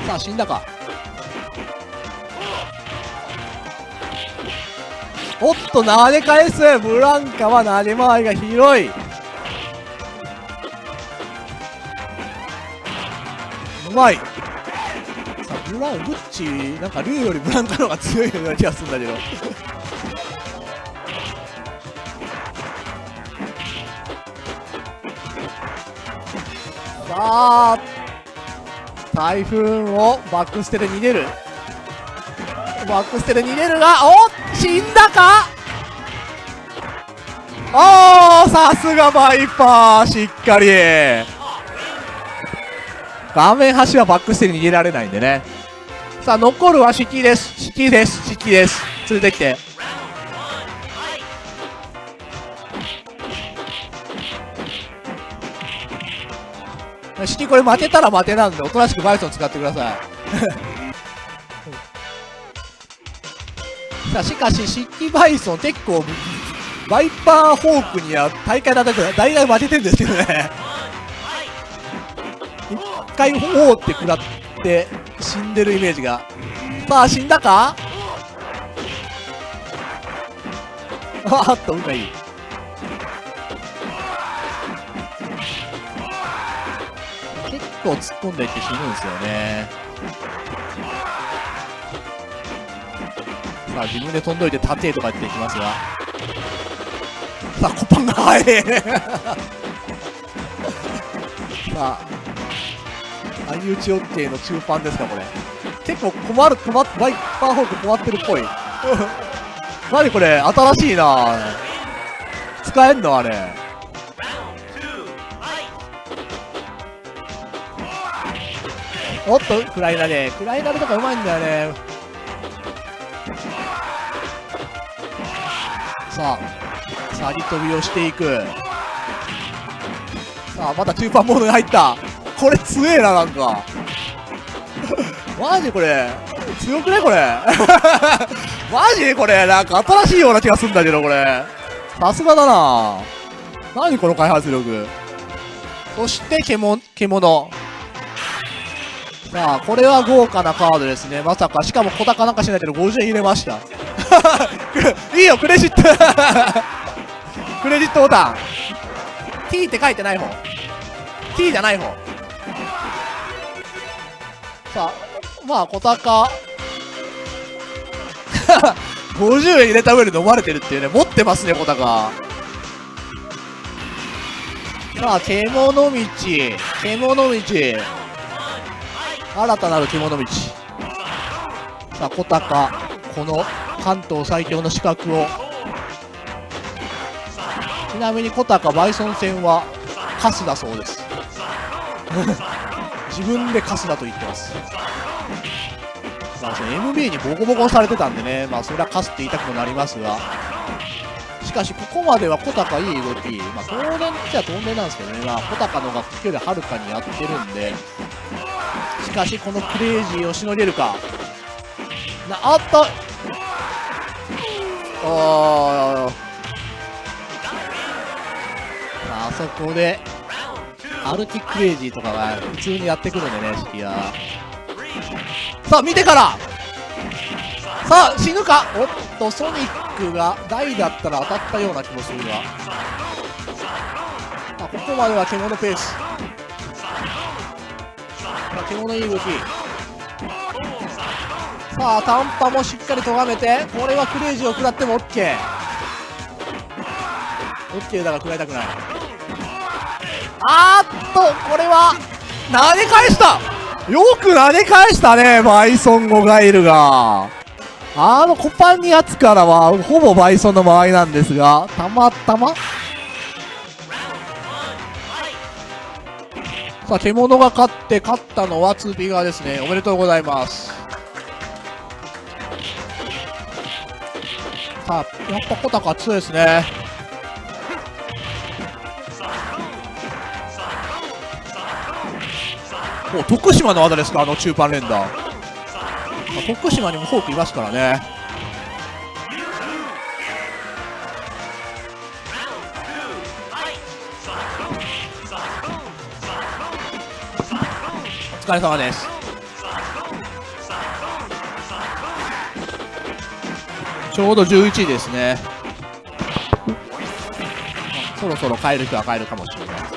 さあ、死んだか。おっと投げ返す。ブランカは投げ回りが広い。うまい。さあブラングッチなんかルーよりブランカの方が強いような気がするんだけど。さあ台風をバックステで逃げる。バックステで逃げるがおっ死んだか？おーさすがバイパーしっかり。画面端はバックステに逃げられないんでね。さあ残るは敷です。敷です。敷です。連れてきて。式これ負けたら負けなんでおとなしくバイソン使ってください。さあしかし式バイソン結構バイパーホークには大会だったら大体負けてるんですけどね。一回おーって食らって死んでるイメージが。さあ死んだか？あっと運がいい。結構突っ込んでいって死ぬんですよね。さあ自分で飛んどいて立てとか言っていきますが。さあコパンが速い さあ相打ち OK の中パンですかこれ。結構困る困っバイパーホーク困ってるっぽい。何これ新しいな。使えんのあれ。おっとクライナルクライナルとかうまいんだよね。さあさり飛びをしていく。さあまた中盤モードに入った。これ強えななんか。マジこれ。強くねこれ。マジこれ。なんか新しいような気がするんだけどこれ。さすがだな。何この開発力。そして獣獣さあ、これは豪華なカードですね。まさか、しかも小高なんかしないけど50円入れました。いいよ、クレジット クレジットボタン。T って書いてない方。T じゃない方。さあ、まあ、小高。50円入れた上で飲まれてるっていうね、持ってますね、小高。さあ、獣道。獣道。新たなる獣道。さあ小高この関東最強の資格を。ちなみに小高バイソン戦はカスだそうです。自分でカスだと言ってます。まあ、その MB にボコボコされてたんでね、まあ、それはカスって言いたくもなりますが、しかし、ここまでは小高いい動き、まあ、当然っちゃ当然なんですけどね、まあ、小高のが距離はるかにやってるんで、かしこのクレイジーをしのげるか。なあっとおー。あそこでアルティクレイジーとかが普通にやってくるんでねシティはさあ見てから。さあ死ぬか。おっとソニックが大だったら当たったような気もするが。あここまでは獣ペース。さあ獣いい動きさあ短波もしっかり咎めてこれはクレイジーを食らっても OK OK だが食らいたくない。あーっとこれは投げ返した。よく投げ返したねバイソンゴガイルが。あのコパンにやつからはほぼバイソンの間合なんですがたまたまさあ、獣が勝って、勝ったのは 2P 側ですね。おめでとうございます。さあ、やっぱ小高強いですね。お徳島の技ですか、あの中盤連打。まあ徳島にもフォークいますからね。疲れ様です。ちょうど11位ですね。そろそろ帰る人は帰るかもしれない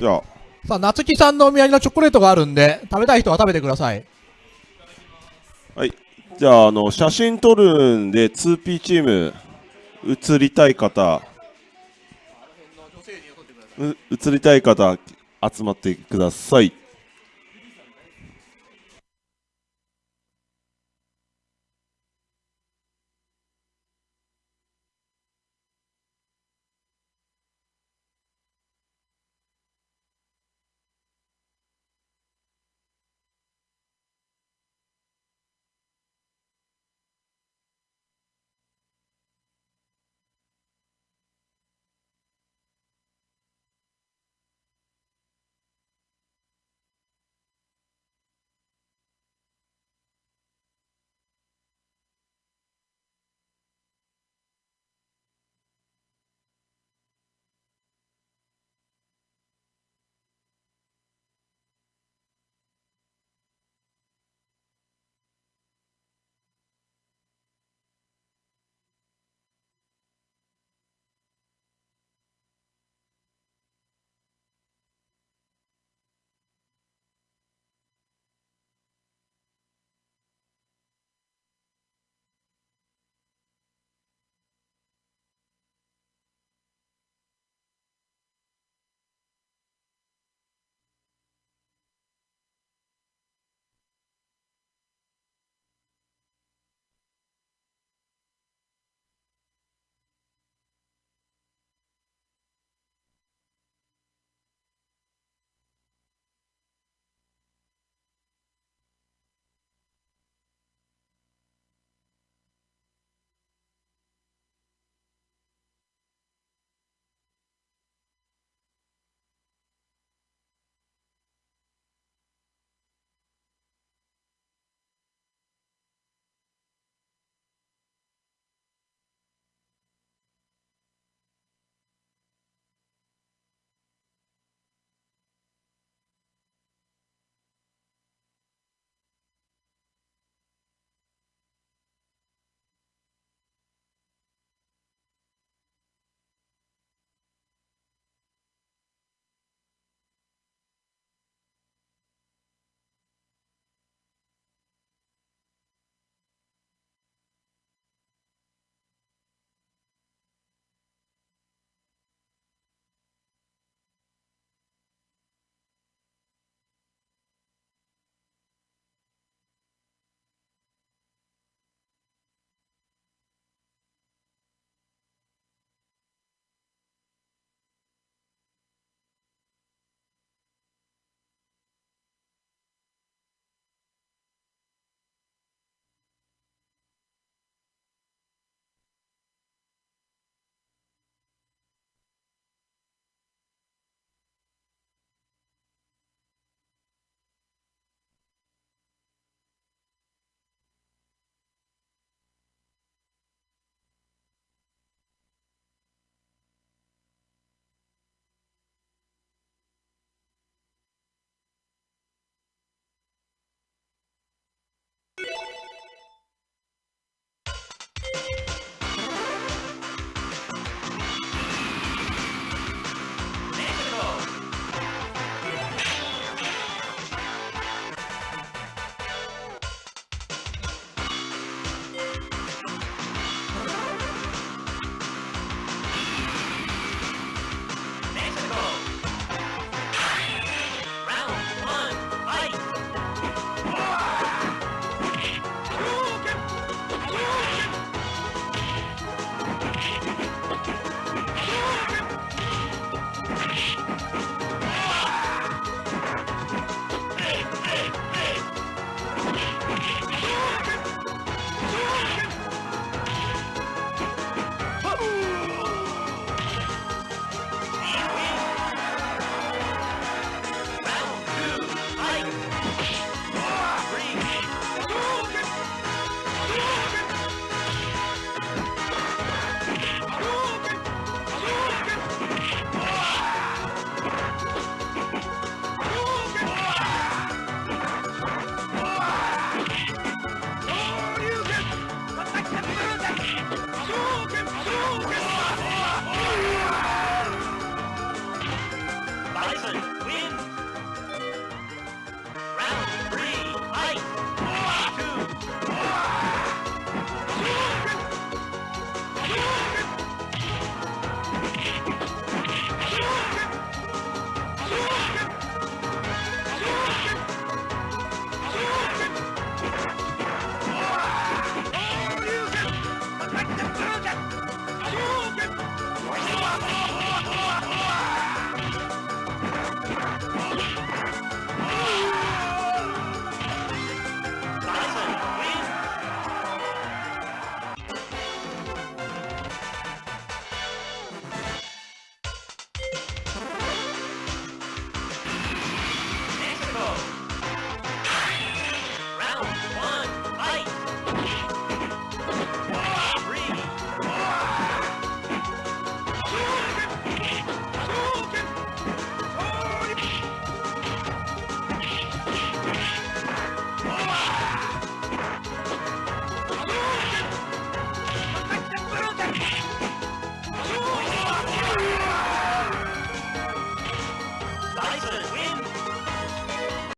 じゃあ、さあ、夏木さんのお土産のチョコレートがあるんで、食べたい人は食べてください。はい。じゃあ、あの、写真撮るんで、2P チーム、移りたい方う移りたい方集まってください